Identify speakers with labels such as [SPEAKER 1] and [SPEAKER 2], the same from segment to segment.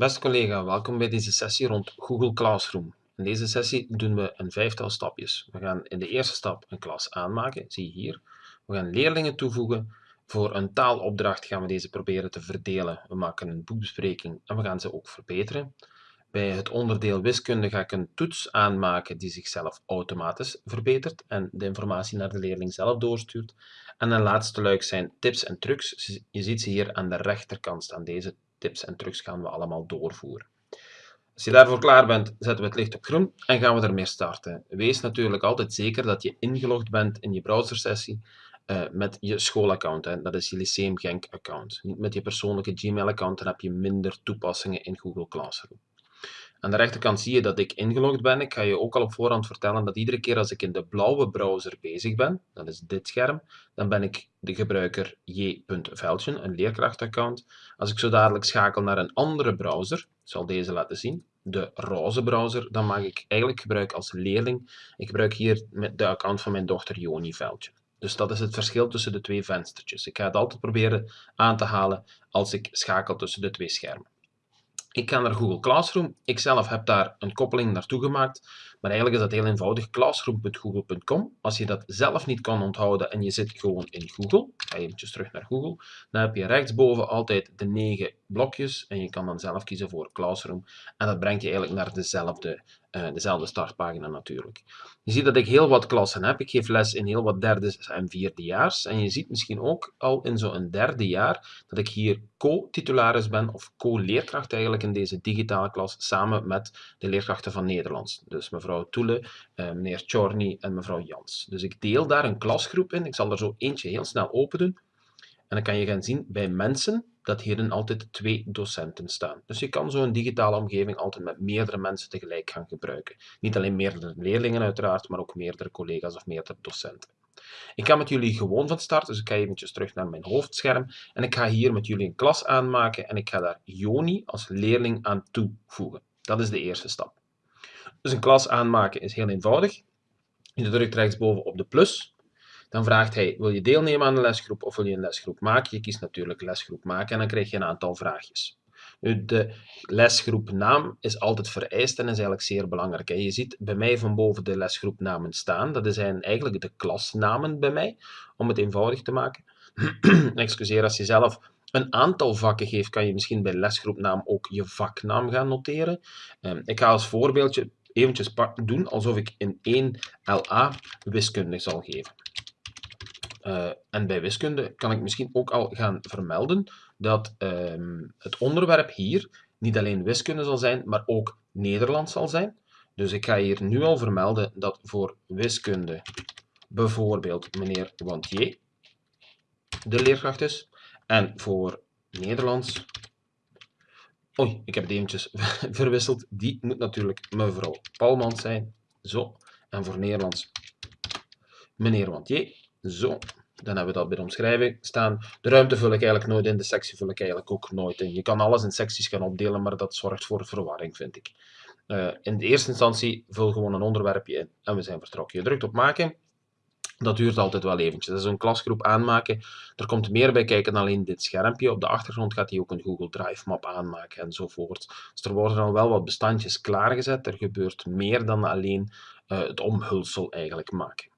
[SPEAKER 1] Beste collega, welkom bij deze sessie rond Google Classroom. In deze sessie doen we een vijftal stapjes. We gaan in de eerste stap een klas aanmaken, zie je hier. We gaan leerlingen toevoegen. Voor een taalopdracht gaan we deze proberen te verdelen. We maken een boekbespreking en we gaan ze ook verbeteren. Bij het onderdeel wiskunde ga ik een toets aanmaken die zichzelf automatisch verbetert en de informatie naar de leerling zelf doorstuurt. En een laatste luik zijn tips en trucs. Je ziet ze hier aan de rechterkant staan. Deze tips en trucs gaan we allemaal doorvoeren. Als je daarvoor klaar bent, zetten we het licht op groen en gaan we ermee starten. Wees natuurlijk altijd zeker dat je ingelogd bent in je browsersessie uh, met je schoolaccount. Dat is je Lyceum Genk account. Niet met je persoonlijke Gmail account, dan heb je minder toepassingen in Google Classroom. Aan de rechterkant zie je dat ik ingelogd ben. Ik ga je ook al op voorhand vertellen dat iedere keer als ik in de blauwe browser bezig ben, dat is dit scherm, dan ben ik de gebruiker j.veldjen, een leerkrachtaccount. Als ik zo dadelijk schakel naar een andere browser, ik zal deze laten zien, de roze browser, dan maak ik eigenlijk gebruik als leerling. Ik gebruik hier de account van mijn dochter Joni Veldje. Dus dat is het verschil tussen de twee venstertjes. Ik ga het altijd proberen aan te halen als ik schakel tussen de twee schermen. Ik ga naar Google Classroom. Ik zelf heb daar een koppeling naartoe gemaakt, maar eigenlijk is dat heel eenvoudig. Classroom.google.com. Als je dat zelf niet kan onthouden en je zit gewoon in Google, ga je eventjes terug naar Google, dan heb je rechtsboven altijd de negen blokjes en je kan dan zelf kiezen voor Classroom en dat brengt je eigenlijk naar dezelfde uh, dezelfde startpagina natuurlijk. Je ziet dat ik heel wat klassen heb. Ik geef les in heel wat derde en vierdejaars. En je ziet misschien ook al in zo'n derde jaar dat ik hier co-titularis ben of co-leerkracht eigenlijk in deze digitale klas samen met de leerkrachten van Nederlands. Dus mevrouw Toele, uh, meneer Chorny en mevrouw Jans. Dus ik deel daar een klasgroep in. Ik zal er zo eentje heel snel open doen. En dan kan je gaan zien bij mensen dat hierin altijd twee docenten staan. Dus je kan zo'n digitale omgeving altijd met meerdere mensen tegelijk gaan gebruiken. Niet alleen meerdere leerlingen uiteraard, maar ook meerdere collega's of meerdere docenten. Ik ga met jullie gewoon van start, dus ik ga eventjes terug naar mijn hoofdscherm en ik ga hier met jullie een klas aanmaken en ik ga daar Joni als leerling aan toevoegen. Dat is de eerste stap. Dus een klas aanmaken is heel eenvoudig. Je drukt rechtsboven op de plus dan vraagt hij, wil je deelnemen aan een lesgroep of wil je een lesgroep maken? Je kiest natuurlijk lesgroep maken en dan krijg je een aantal vraagjes. De lesgroepnaam is altijd vereist en is eigenlijk zeer belangrijk. Je ziet bij mij van boven de lesgroepnamen staan. Dat zijn eigenlijk de klasnamen bij mij, om het eenvoudig te maken. Excuseer, als je zelf een aantal vakken geeft, kan je misschien bij lesgroepnaam ook je vaknaam gaan noteren. Ehm, ik ga als voorbeeldje eventjes doen alsof ik in 1 LA wiskunde zal geven. Uh, en bij wiskunde kan ik misschien ook al gaan vermelden dat um, het onderwerp hier niet alleen wiskunde zal zijn, maar ook Nederlands zal zijn. Dus ik ga hier nu al vermelden dat voor wiskunde bijvoorbeeld meneer Wantier de leerkracht is. En voor Nederlands... Oei, ik heb het eventjes verwisseld. Die moet natuurlijk mevrouw Palmans zijn. Zo. En voor Nederlands meneer Wantier. Zo, dan hebben we dat bij de omschrijving staan. De ruimte vul ik eigenlijk nooit in, de sectie vul ik eigenlijk ook nooit in. Je kan alles in secties gaan opdelen, maar dat zorgt voor verwarring, vind ik. Uh, in de eerste instantie vul gewoon een onderwerpje in en we zijn vertrokken. Je drukt op maken. Dat duurt altijd wel eventjes. Dat is een klasgroep aanmaken. Er komt meer bij kijken dan alleen dit schermpje. Op de achtergrond gaat hij ook een Google Drive map aanmaken enzovoort. Dus er worden al wel wat bestandjes klaargezet. Er gebeurt meer dan alleen uh, het omhulsel eigenlijk maken.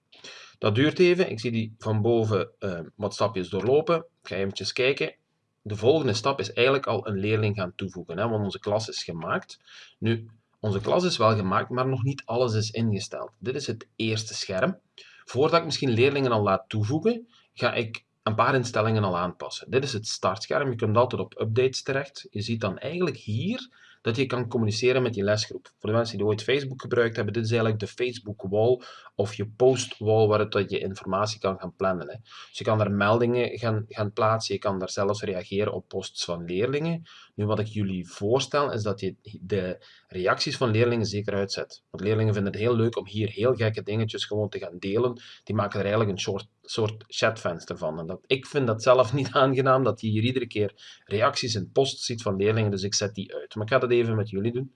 [SPEAKER 1] Dat duurt even. Ik zie die van boven uh, wat stapjes doorlopen. Ik ga eventjes kijken. De volgende stap is eigenlijk al een leerling gaan toevoegen, hè, want onze klas is gemaakt. Nu, onze klas is wel gemaakt, maar nog niet alles is ingesteld. Dit is het eerste scherm. Voordat ik misschien leerlingen al laat toevoegen, ga ik een paar instellingen al aanpassen. Dit is het startscherm. Je kunt altijd op updates terecht. Je ziet dan eigenlijk hier dat je kan communiceren met je lesgroep. Voor de mensen die ooit Facebook gebruikt hebben, dit is eigenlijk de Facebook wall of je post wall waar het, je informatie kan gaan plannen. Hè. Dus je kan daar meldingen gaan, gaan plaatsen, je kan daar zelfs reageren op posts van leerlingen. Nu wat ik jullie voorstel is dat je de reacties van leerlingen zeker uitzet. Want leerlingen vinden het heel leuk om hier heel gekke dingetjes gewoon te gaan delen. Die maken er eigenlijk een soort, soort chatvenster van. En dat, ik vind dat zelf niet aangenaam, dat je hier iedere keer reacties en posts ziet van leerlingen, dus ik zet die uit. Maar ik ga dat even met jullie doen.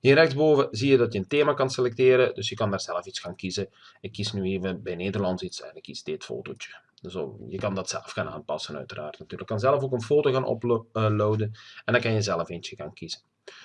[SPEAKER 1] Hier rechtsboven zie je dat je een thema kan selecteren, dus je kan daar zelf iets gaan kiezen. Ik kies nu even bij Nederlands iets en ik kies dit fotootje. Dus je kan dat zelf gaan aanpassen uiteraard natuurlijk. Je kan zelf ook een foto gaan uploaden en dan kan je zelf eentje gaan kiezen.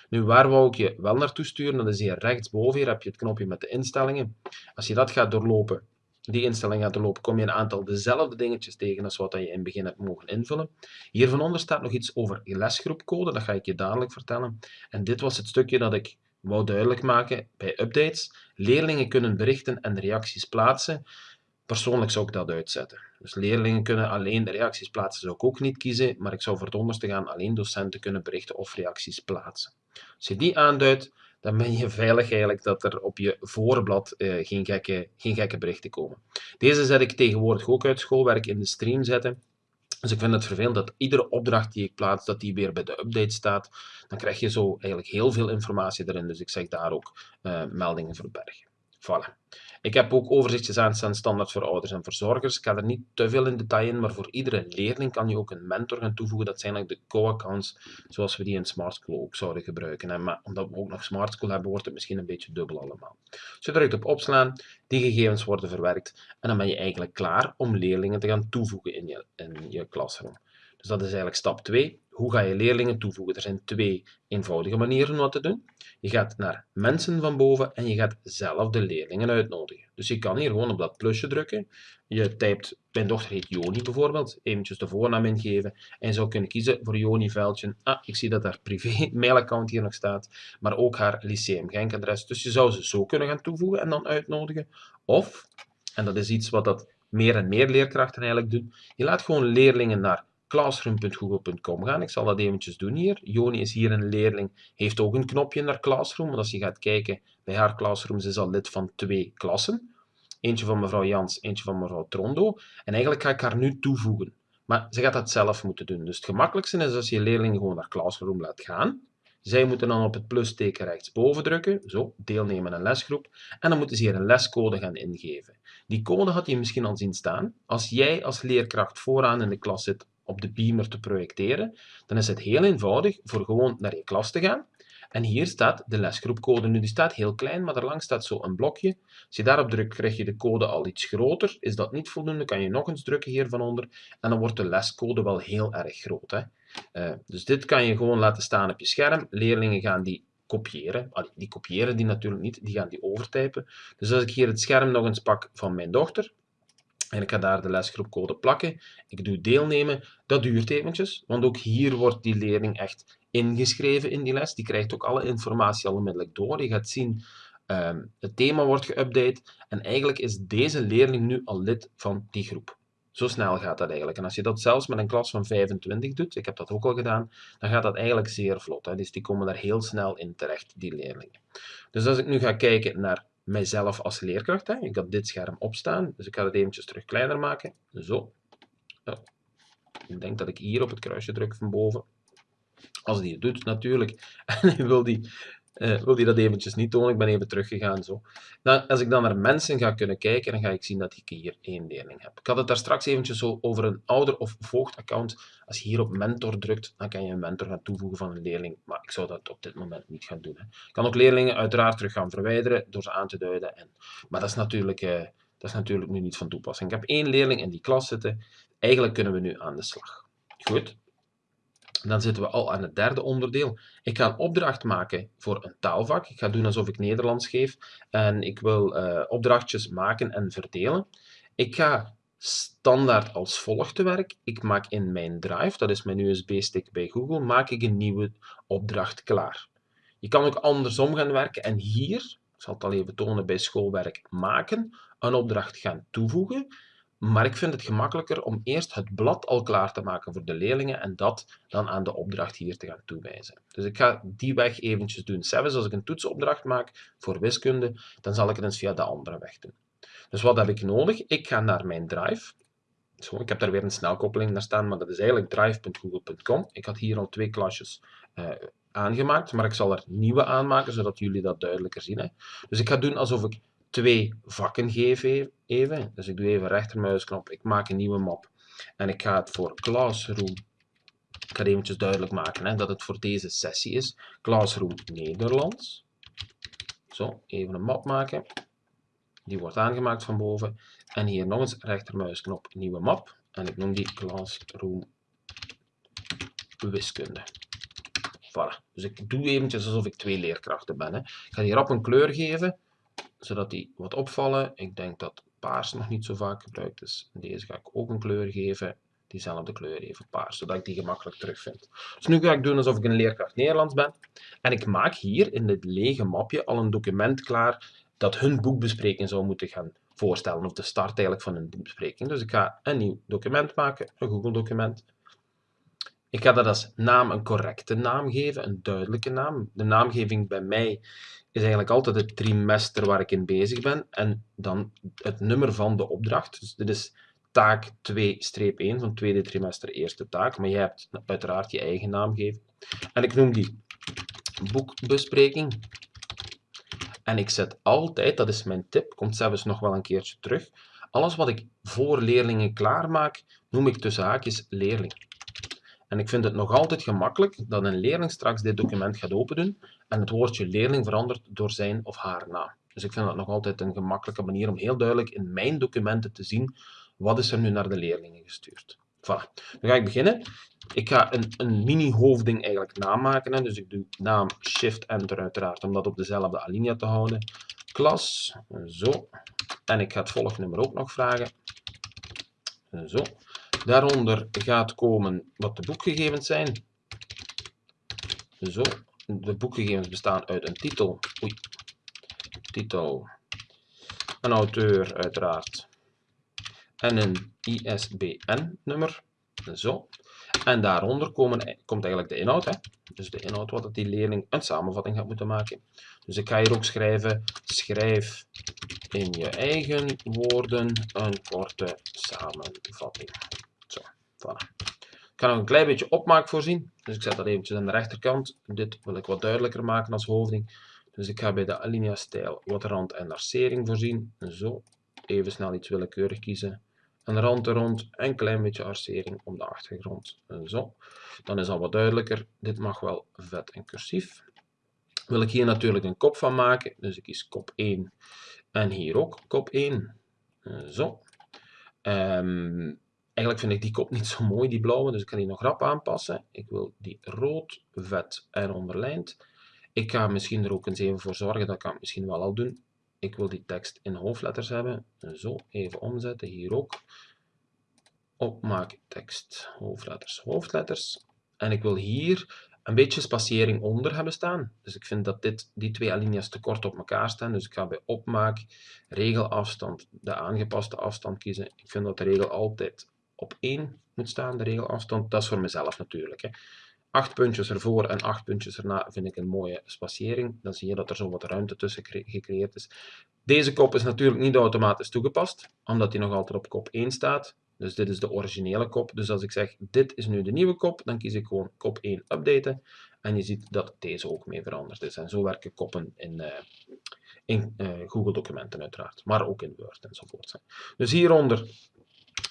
[SPEAKER 1] Nu, waar wou ik je wel naartoe sturen? Dat is hier rechtsboven. Hier heb je het knopje met de instellingen. Als je dat gaat doorlopen, die instelling gaat doorlopen, kom je een aantal dezelfde dingetjes tegen als wat je in het begin hebt mogen invullen. Hier van onder staat nog iets over lesgroepcode, dat ga ik je dadelijk vertellen. En dit was het stukje dat ik wou duidelijk maken bij updates. Leerlingen kunnen berichten en reacties plaatsen. Persoonlijk zou ik dat uitzetten. Dus leerlingen kunnen alleen de reacties plaatsen, zou ik ook niet kiezen, maar ik zou voor het onderste gaan alleen docenten kunnen berichten of reacties plaatsen. Als je die aanduidt, dan ben je veilig eigenlijk dat er op je voorblad uh, geen, gekke, geen gekke berichten komen. Deze zet ik tegenwoordig ook uit schoolwerk in de stream zetten. Dus ik vind het vervelend dat iedere opdracht die ik plaats, dat die weer bij de update staat. Dan krijg je zo eigenlijk heel veel informatie erin, dus ik zeg daar ook uh, meldingen verbergen. Voilà. Ik heb ook overzichtjes aanstaan standaard voor ouders en verzorgers. Ik ga er niet te veel in detail in, maar voor iedere leerling kan je ook een mentor gaan toevoegen. Dat zijn eigenlijk de co-accounts zoals we die in Smart School ook zouden gebruiken. Maar omdat we ook nog Smart School hebben, wordt het misschien een beetje dubbel allemaal. Dus je drukt op opslaan, die gegevens worden verwerkt en dan ben je eigenlijk klaar om leerlingen te gaan toevoegen in je, in je klasroom. Dus dat is eigenlijk stap 2. Hoe ga je leerlingen toevoegen? Er zijn twee eenvoudige manieren om dat te doen. Je gaat naar mensen van boven en je gaat zelf de leerlingen uitnodigen. Dus je kan hier gewoon op dat plusje drukken. Je typt, mijn dochter heet Joni bijvoorbeeld, eventjes de voornaam ingeven. En je zou kunnen kiezen voor Joni Veldje. Ah, ik zie dat haar privé mailaccount hier nog staat, maar ook haar lyceum Genk-adres. Dus je zou ze zo kunnen gaan toevoegen en dan uitnodigen. Of, en dat is iets wat dat meer en meer leerkrachten eigenlijk doen, je laat gewoon leerlingen naar classroom.google.com gaan. Ik zal dat eventjes doen hier. Joni is hier een leerling, heeft ook een knopje naar Classroom. Want als je gaat kijken bij haar Classroom, is al lid van twee klassen. Eentje van mevrouw Jans, eentje van mevrouw Trondo. En eigenlijk ga ik haar nu toevoegen. Maar ze gaat dat zelf moeten doen. Dus het gemakkelijkste is als je leerling gewoon naar Classroom laat gaan. Zij moeten dan op het plusteken rechtsboven drukken, zo, deelnemen aan lesgroep, en dan moeten ze hier een lescode gaan ingeven. Die code had je misschien al zien staan. Als jij als leerkracht vooraan in de klas zit op de beamer te projecteren, dan is het heel eenvoudig voor gewoon naar je klas te gaan. En hier staat de lesgroepcode. Nu, die staat heel klein, maar daarlangs staat zo een blokje. Als je daarop drukt, krijg je de code al iets groter. Is dat niet voldoende, kan je nog eens drukken hier van onder. En dan wordt de lescode wel heel erg groot. Hè? Uh, dus dit kan je gewoon laten staan op je scherm. Leerlingen gaan die kopiëren. Die kopiëren die natuurlijk niet, die gaan die overtypen. Dus als ik hier het scherm nog eens pak van mijn dochter, en ik ga daar de lesgroepcode plakken. Ik doe deelnemen. Dat duurt eventjes, want ook hier wordt die leerling echt ingeschreven in die les. Die krijgt ook alle informatie al onmiddellijk door. Je gaat zien, um, het thema wordt geüpdate. En eigenlijk is deze leerling nu al lid van die groep. Zo snel gaat dat eigenlijk. En als je dat zelfs met een klas van 25 doet, ik heb dat ook al gedaan, dan gaat dat eigenlijk zeer vlot. Hè? Dus die komen daar heel snel in terecht, die leerlingen. Dus als ik nu ga kijken naar mijzelf als leerkracht. Hè. Ik had dit scherm opstaan, dus ik ga het eventjes terug kleiner maken. Zo. Ik denk dat ik hier op het kruisje druk van boven. Als die het doet natuurlijk. En wil die uh, wil die dat eventjes niet tonen. Ik ben even teruggegaan. Zo. Dan, als ik dan naar mensen ga kunnen kijken, dan ga ik zien dat ik hier één leerling heb. Ik had het daar straks eventjes zo over een ouder- of voogdaccount. Als je hier op mentor drukt, dan kan je een mentor gaan toevoegen van een leerling. Maar ik zou dat op dit moment niet gaan doen. Hè. Ik kan ook leerlingen uiteraard terug gaan verwijderen door ze aan te duiden. En, maar dat is, natuurlijk, uh, dat is natuurlijk nu niet van toepassing. Ik heb één leerling in die klas zitten. Eigenlijk kunnen we nu aan de slag. Goed, dan zitten we al aan het derde onderdeel. Ik ga een opdracht maken voor een taalvak. Ik ga doen alsof ik Nederlands geef. En ik wil uh, opdrachtjes maken en verdelen. Ik ga standaard als volgt te werk. Ik maak in mijn drive, dat is mijn USB-stick bij Google, maak ik een nieuwe opdracht klaar. Je kan ook andersom gaan werken en hier, ik zal het al even tonen bij schoolwerk, maken, een opdracht gaan toevoegen. Maar ik vind het gemakkelijker om eerst het blad al klaar te maken voor de leerlingen en dat dan aan de opdracht hier te gaan toewijzen. Dus ik ga die weg eventjes doen. Zelfs als ik een toetsopdracht maak voor wiskunde, dan zal ik het eens via de andere weg doen. Dus wat heb ik nodig? Ik ga naar mijn drive. Zo, ik heb daar weer een snelkoppeling naar staan, maar dat is eigenlijk drive.google.com. Ik had hier al twee klasjes uh, aangemaakt, maar ik zal er nieuwe aanmaken, zodat jullie dat duidelijker zien. Hè. Dus ik ga doen alsof ik twee vakken geven even. Dus ik doe even rechtermuisknop, ik maak een nieuwe map. En ik ga het voor Classroom, ik ga het eventjes duidelijk maken hè, dat het voor deze sessie is. Classroom Nederlands. Zo, even een map maken. Die wordt aangemaakt van boven. En hier nog eens rechtermuisknop, nieuwe map. En ik noem die Classroom Wiskunde. Voilà. Dus ik doe eventjes alsof ik twee leerkrachten ben. Hè. Ik ga hierop een kleur geven, zodat die wat opvallen. Ik denk dat paars nog niet zo vaak gebruikt is. Deze ga ik ook een kleur geven. Diezelfde kleur even paars, zodat ik die gemakkelijk terugvind. Dus nu ga ik doen alsof ik een leerkracht Nederlands ben. En ik maak hier in dit lege mapje al een document klaar dat hun boekbespreking zou moeten gaan voorstellen. Of de start eigenlijk van hun boekbespreking. Dus ik ga een nieuw document maken, een Google document. Ik ga dat als naam een correcte naam geven, een duidelijke naam. De naamgeving bij mij is eigenlijk altijd het trimester waar ik in bezig ben en dan het nummer van de opdracht. Dus dit is taak 2-1 van tweede trimester eerste taak, maar jij hebt uiteraard je eigen naamgeving. En ik noem die boekbespreking. En ik zet altijd, dat is mijn tip, komt zelfs nog wel een keertje terug, alles wat ik voor leerlingen klaarmaak, noem ik tussen haakjes leerling. En ik vind het nog altijd gemakkelijk dat een leerling straks dit document gaat opendoen en het woordje leerling verandert door zijn of haar naam. Dus ik vind dat nog altijd een gemakkelijke manier om heel duidelijk in mijn documenten te zien wat is er nu naar de leerlingen gestuurd. Voilà. Dan ga ik beginnen. Ik ga een, een mini-hoofding eigenlijk namaken. Hè. Dus ik doe naam Shift-Enter uiteraard om dat op dezelfde alinea te houden. Klas, zo. En ik ga het volgnummer ook nog vragen. Zo. Daaronder gaat komen wat de boekgegevens zijn. Zo. De boekgegevens bestaan uit een titel. Oei. Titel. Een auteur uiteraard. En een ISBN-nummer. Zo. En daaronder komen, komt eigenlijk de inhoud. Hè? Dus de inhoud wat die leerling een samenvatting gaat moeten maken. Dus ik ga hier ook schrijven, schrijf in je eigen woorden een korte samenvatting. Voilà. Ik ga nog een klein beetje opmaak voorzien. Dus ik zet dat eventjes aan de rechterkant. Dit wil ik wat duidelijker maken als hoofding. Dus ik ga bij de alinea stijl wat rand en arcering voorzien. Zo, even snel iets willekeurig kiezen. Een rand er rond, een klein beetje arcering om de achtergrond. Zo, dan is al wat duidelijker. Dit mag wel vet en cursief. Wil ik hier natuurlijk een kop van maken, dus ik kies kop 1 en hier ook kop 1. Zo. Um, Eigenlijk vind ik die kop niet zo mooi, die blauwe, dus ik kan die nog rap aanpassen. Ik wil die rood, vet en onderlijnd. Ik ga misschien er ook eens even voor zorgen, dat kan ik misschien wel al doen. Ik wil die tekst in hoofdletters hebben. Zo, even omzetten, hier ook. Opmaak tekst, hoofdletters, hoofdletters. En ik wil hier een beetje spatiëring onder hebben staan. Dus ik vind dat dit, die twee alinea's te kort op elkaar staan. Dus ik ga bij opmaak, regelafstand, de aangepaste afstand kiezen. Ik vind dat de regel altijd op 1 moet staan, de regelafstand. Dat is voor mezelf natuurlijk. Hè. Acht puntjes ervoor en acht puntjes erna vind ik een mooie spatiëring. Dan zie je dat er zo wat ruimte tussen gecreëerd is. Deze kop is natuurlijk niet automatisch toegepast, omdat die nog altijd op kop 1 staat. Dus dit is de originele kop. Dus als ik zeg, dit is nu de nieuwe kop, dan kies ik gewoon kop 1 updaten. En je ziet dat deze ook mee veranderd is. En zo werken koppen in, uh, in uh, Google documenten uiteraard. Maar ook in Word enzovoort. Dus hieronder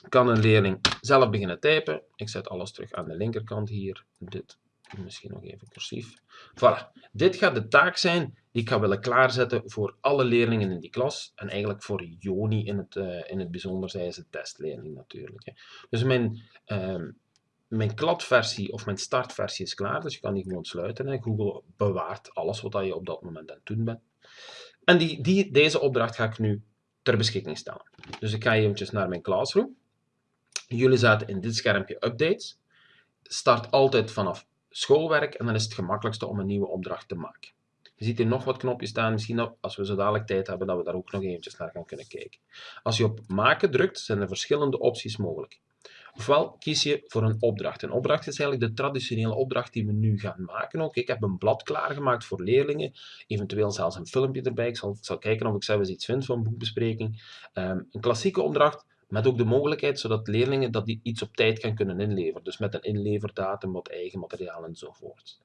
[SPEAKER 1] kan een leerling zelf beginnen typen. Ik zet alles terug aan de linkerkant hier. Dit misschien nog even cursief. Voilà. Dit gaat de taak zijn die ik ga willen klaarzetten voor alle leerlingen in die klas. En eigenlijk voor Joni in het, uh, in het bijzonder. Zij is een testleerling natuurlijk. Hè. Dus mijn, uh, mijn kladversie of mijn startversie is klaar. Dus je kan die gewoon sluiten. Hè. Google bewaart alles wat je op dat moment aan het doen bent. En die, die, deze opdracht ga ik nu ter beschikking stellen. Dus ik ga eventjes naar mijn Classroom. Jullie zaten in dit schermpje updates. Start altijd vanaf schoolwerk en dan is het gemakkelijkste om een nieuwe opdracht te maken. Je ziet hier nog wat knopjes staan. Misschien als we zo dadelijk tijd hebben, dat we daar ook nog eventjes naar gaan kunnen kijken. Als je op maken drukt, zijn er verschillende opties mogelijk. Ofwel kies je voor een opdracht. Een opdracht is eigenlijk de traditionele opdracht die we nu gaan maken. Ook ik heb een blad klaargemaakt voor leerlingen, eventueel zelfs een filmpje erbij. Ik zal, zal kijken of ik zelf eens iets vind van boekbespreking. Um, een klassieke opdracht met ook de mogelijkheid zodat leerlingen dat die iets op tijd gaan kunnen inleveren. Dus met een inleverdatum, wat eigen materiaal enzovoort.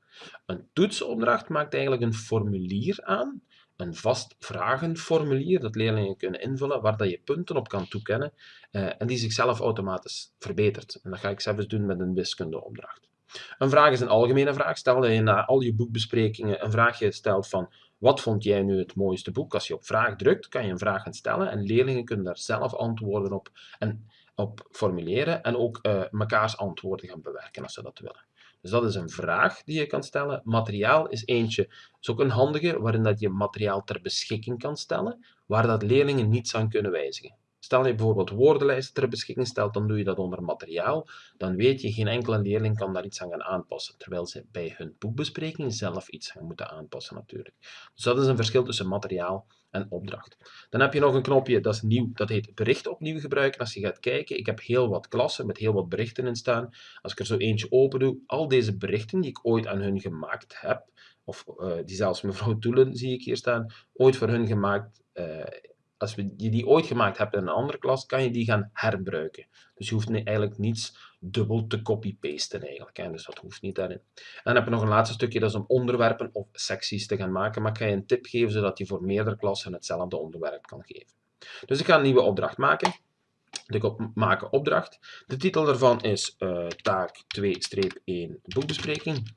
[SPEAKER 1] Een toetsopdracht maakt eigenlijk een formulier aan, een vast vragenformulier dat leerlingen kunnen invullen, waar dat je punten op kan toekennen eh, en die zichzelf automatisch verbetert. En dat ga ik zelfs doen met een wiskundeopdracht. Een vraag is een algemene vraag. Stel dat je na al je boekbesprekingen een vraagje stelt van wat vond jij nu het mooiste boek? Als je op vraag drukt, kan je een vraag gaan stellen en leerlingen kunnen daar zelf antwoorden op, en, op formuleren en ook uh, mekaars antwoorden gaan bewerken als ze dat willen. Dus dat is een vraag die je kan stellen. Materiaal is eentje, is ook een handige, waarin dat je materiaal ter beschikking kan stellen, waar dat leerlingen niets aan kunnen wijzigen. Stel je bijvoorbeeld woordenlijsten ter beschikking stelt, dan doe je dat onder materiaal. Dan weet je, geen enkele leerling kan daar iets aan gaan aanpassen, terwijl ze bij hun boekbespreking zelf iets gaan moeten aanpassen natuurlijk. Dus dat is een verschil tussen materiaal en opdracht. Dan heb je nog een knopje, dat is nieuw, dat heet bericht opnieuw gebruiken. Als je gaat kijken, ik heb heel wat klassen met heel wat berichten in staan. Als ik er zo eentje open doe, al deze berichten die ik ooit aan hun gemaakt heb, of uh, die zelfs mevrouw Toelen zie ik hier staan, ooit voor hun gemaakt uh, als je die ooit gemaakt hebt in een andere klas, kan je die gaan herbruiken. Dus je hoeft eigenlijk niets dubbel te copy-pasten eigenlijk. Hè. Dus dat hoeft niet daarin. En dan heb je nog een laatste stukje, dat is om onderwerpen of secties te gaan maken. Maar ik ga je een tip geven, zodat je voor meerdere klassen hetzelfde onderwerp kan geven. Dus ik ga een nieuwe opdracht maken. Klik op maken opdracht. De titel daarvan is uh, taak 2-1 boekbespreking.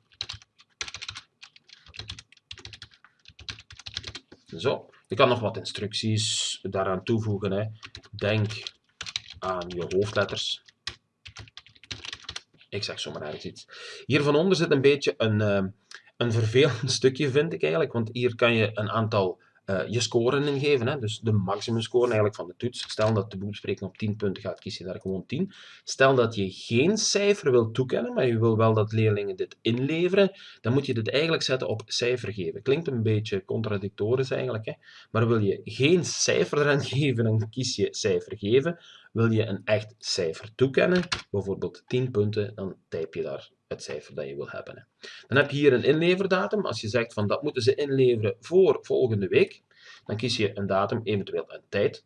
[SPEAKER 1] Zo. Je kan nog wat instructies daaraan toevoegen. Hè. Denk aan je hoofdletters. Ik zeg zomaar ergens iets. Hier van onder zit een beetje een, uh, een vervelend stukje, vind ik eigenlijk. Want hier kan je een aantal uh, je scoren ingeven. Hè? Dus de maximum score eigenlijk van de toets. Stel dat de boekbespreking op 10 punten gaat, kies je daar gewoon 10. Stel dat je geen cijfer wilt toekennen, maar je wil wel dat leerlingen dit inleveren, dan moet je dit eigenlijk zetten op cijfer geven. Klinkt een beetje contradictorisch eigenlijk, hè? maar wil je geen cijfer eraan geven, dan kies je cijfer geven. Wil je een echt cijfer toekennen, bijvoorbeeld 10 punten, dan typ je daar het cijfer dat je wil hebben. Dan heb je hier een inleverdatum. Als je zegt van dat moeten ze inleveren voor volgende week, dan kies je een datum, eventueel een tijd.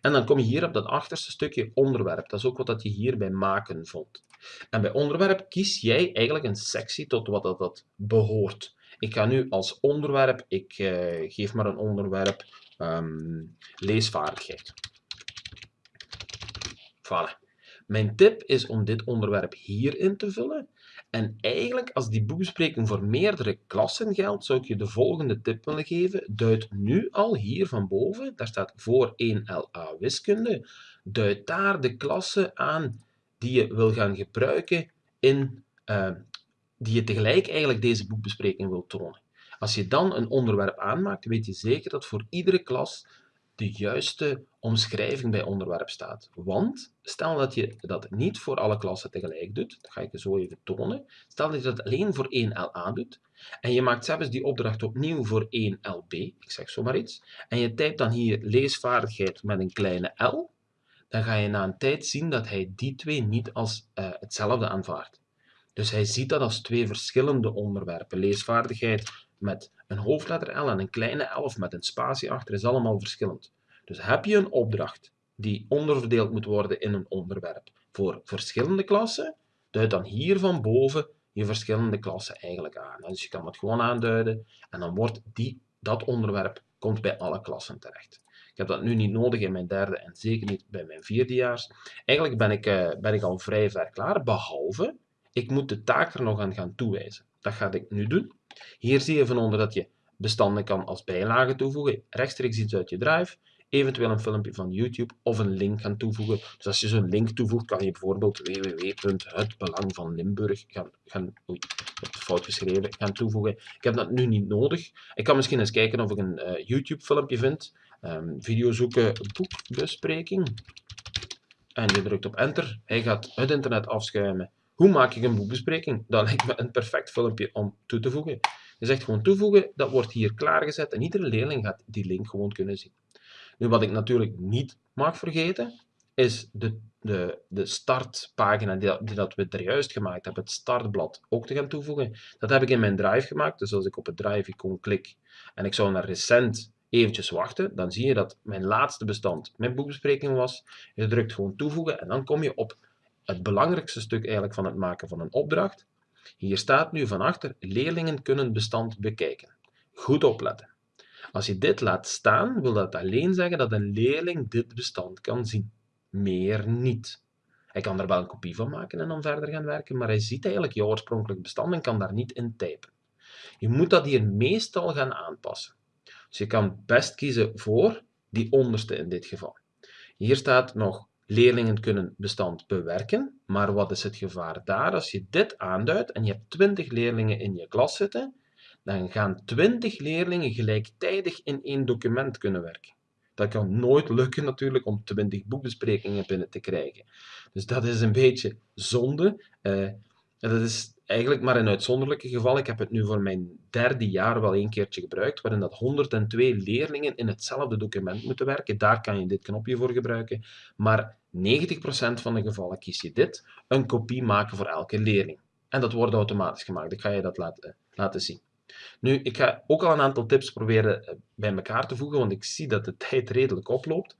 [SPEAKER 1] En dan kom je hier op dat achterste stukje onderwerp. Dat is ook wat dat je hier bij maken vond. En bij onderwerp kies jij eigenlijk een sectie tot wat dat, dat behoort. Ik ga nu als onderwerp, ik uh, geef maar een onderwerp, um, leesvaardigheid. Voilà. Mijn tip is om dit onderwerp hier in te vullen. En eigenlijk, als die boekbespreking voor meerdere klassen geldt, zou ik je de volgende tip willen geven. Duid nu al hier van boven, daar staat voor 1LA wiskunde, duid daar de klassen aan die je wil gaan gebruiken in, uh, die je tegelijk eigenlijk deze boekbespreking wil tonen. Als je dan een onderwerp aanmaakt, weet je zeker dat voor iedere klas de juiste omschrijving bij onderwerp staat. Want stel dat je dat niet voor alle klassen tegelijk doet, dat ga ik je zo even tonen. Stel dat je dat alleen voor 1 LA doet en je maakt zelfs die opdracht opnieuw voor 1 LB, ik zeg zomaar iets, en je typt dan hier leesvaardigheid met een kleine L, dan ga je na een tijd zien dat hij die twee niet als uh, hetzelfde aanvaardt. Dus hij ziet dat als twee verschillende onderwerpen. Leesvaardigheid met een hoofdletter L en een kleine L met een spatie achter is allemaal verschillend. Dus heb je een opdracht die onderverdeeld moet worden in een onderwerp voor verschillende klassen, duid dan hier van boven je verschillende klassen eigenlijk aan. Dus je kan het gewoon aanduiden en dan wordt die, dat onderwerp komt bij alle klassen terecht. Ik heb dat nu niet nodig in mijn derde en zeker niet bij mijn vierdejaars. Eigenlijk ben ik, uh, ben ik al vrij ver klaar, behalve ik moet de taak er nog aan gaan toewijzen. Dat ga ik nu doen. Hier zie je van onder dat je bestanden kan als bijlage toevoegen, rechtstreeks iets uit je drive, eventueel een filmpje van YouTube of een link gaan toevoegen. Dus als je zo'n link toevoegt, kan je bijvoorbeeld www.hetbelang van Limburg gaan, gaan fout geschreven, gaan toevoegen. Ik heb dat nu niet nodig. Ik kan misschien eens kijken of ik een uh, YouTube filmpje vind. Um, video zoeken, boekbespreking. En je drukt op enter. Hij gaat het internet afschuimen. Hoe maak ik een boekbespreking? Dat lijkt me een perfect filmpje om toe te voegen. Je zegt gewoon toevoegen, dat wordt hier klaargezet en iedere leerling gaat die link gewoon kunnen zien. Nu, wat ik natuurlijk niet mag vergeten, is de, de, de startpagina die, die dat we er juist gemaakt hebben, het startblad, ook te gaan toevoegen. Dat heb ik in mijn drive gemaakt, dus als ik op het drive-icoon klik en ik zou naar recent eventjes wachten, dan zie je dat mijn laatste bestand mijn boekbespreking was. Je drukt gewoon toevoegen en dan kom je op het belangrijkste stuk eigenlijk van het maken van een opdracht. Hier staat nu van achter, leerlingen kunnen bestand bekijken. Goed opletten. Als je dit laat staan, wil dat alleen zeggen dat een leerling dit bestand kan zien. Meer niet. Hij kan er wel een kopie van maken en dan verder gaan werken, maar hij ziet eigenlijk je oorspronkelijk bestand en kan daar niet in typen. Je moet dat hier meestal gaan aanpassen. Dus je kan best kiezen voor die onderste in dit geval. Hier staat nog leerlingen kunnen bestand bewerken, maar wat is het gevaar daar? Als je dit aanduidt en je hebt 20 leerlingen in je klas zitten, dan gaan 20 leerlingen gelijktijdig in één document kunnen werken. Dat kan nooit lukken natuurlijk om 20 boekbesprekingen binnen te krijgen. Dus dat is een beetje zonde. Uh, dat is eigenlijk maar een uitzonderlijke geval. Ik heb het nu voor mijn derde jaar wel een keertje gebruikt, waarin dat 102 leerlingen in hetzelfde document moeten werken. Daar kan je dit knopje voor gebruiken. Maar 90% van de gevallen kies je dit, een kopie maken voor elke leerling. En dat wordt automatisch gemaakt. Ik ga je dat laten, laten zien. Nu, ik ga ook al een aantal tips proberen eh, bij elkaar te voegen, want ik zie dat de tijd redelijk oploopt.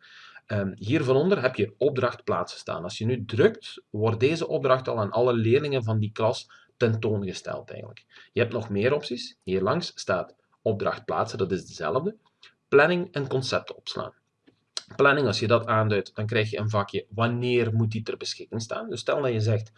[SPEAKER 1] Um, hier van onder heb je opdracht plaatsen staan. Als je nu drukt, wordt deze opdracht al aan alle leerlingen van die klas tentoongesteld eigenlijk. Je hebt nog meer opties. Hier langs staat opdracht plaatsen, dat is dezelfde. Planning en concepten opslaan. Planning, als je dat aanduidt, dan krijg je een vakje wanneer moet die ter beschikking staan. Dus stel dat je zegt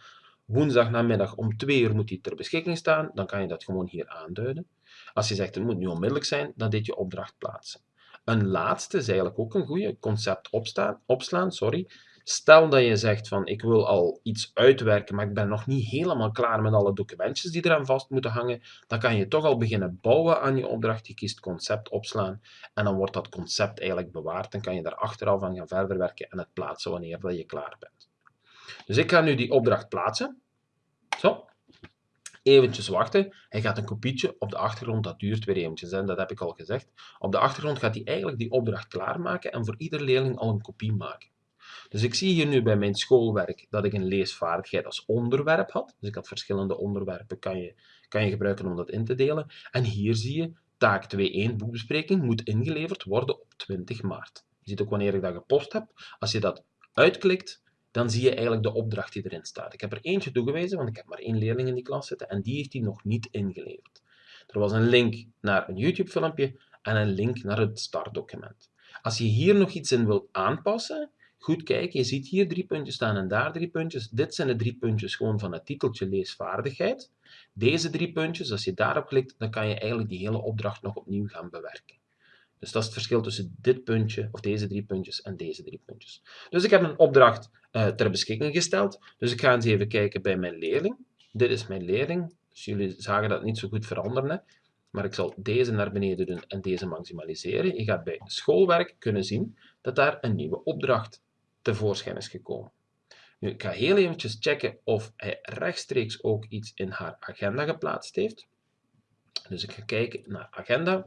[SPEAKER 1] woensdag namiddag om 2 uur moet die ter beschikking staan, dan kan je dat gewoon hier aanduiden. Als je zegt het moet nu onmiddellijk zijn, dan dit je opdracht plaatsen. Een laatste is eigenlijk ook een goede concept opstaan, opslaan. Sorry. Stel dat je zegt van ik wil al iets uitwerken, maar ik ben nog niet helemaal klaar met alle documentjes die eraan vast moeten hangen, dan kan je toch al beginnen bouwen aan je opdracht. Je kiest concept opslaan en dan wordt dat concept eigenlijk bewaard. Dan kan je daar achteraf aan gaan verder werken en het plaatsen wanneer dat je klaar bent. Dus ik ga nu die opdracht plaatsen. Zo. Eventjes wachten. Hij gaat een kopietje op de achtergrond. Dat duurt weer eventjes, en dat heb ik al gezegd. Op de achtergrond gaat hij eigenlijk die opdracht klaarmaken en voor ieder leerling al een kopie maken. Dus ik zie hier nu bij mijn schoolwerk dat ik een leesvaardigheid als onderwerp had. Dus ik had verschillende onderwerpen, kan je, kan je gebruiken om dat in te delen. En hier zie je, taak 2.1 boekbespreking moet ingeleverd worden op 20 maart. Je ziet ook wanneer ik dat gepost heb. Als je dat uitklikt, dan zie je eigenlijk de opdracht die erin staat. Ik heb er eentje toegewezen, want ik heb maar één leerling in die klas zitten en die heeft hij nog niet ingeleverd. Er was een link naar een YouTube-filmpje en een link naar het startdocument. Als je hier nog iets in wilt aanpassen, goed kijken, je ziet hier drie puntjes staan en daar drie puntjes. Dit zijn de drie puntjes gewoon van het titeltje leesvaardigheid. Deze drie puntjes, als je daarop klikt, dan kan je eigenlijk die hele opdracht nog opnieuw gaan bewerken. Dus dat is het verschil tussen dit puntje, of deze drie puntjes, en deze drie puntjes. Dus ik heb een opdracht uh, ter beschikking gesteld. Dus ik ga eens even kijken bij mijn leerling. Dit is mijn leerling. Dus jullie zagen dat niet zo goed veranderen. Maar ik zal deze naar beneden doen en deze maximaliseren. Je gaat bij schoolwerk kunnen zien dat daar een nieuwe opdracht tevoorschijn is gekomen. Nu, ik ga heel eventjes checken of hij rechtstreeks ook iets in haar agenda geplaatst heeft. Dus ik ga kijken naar agenda.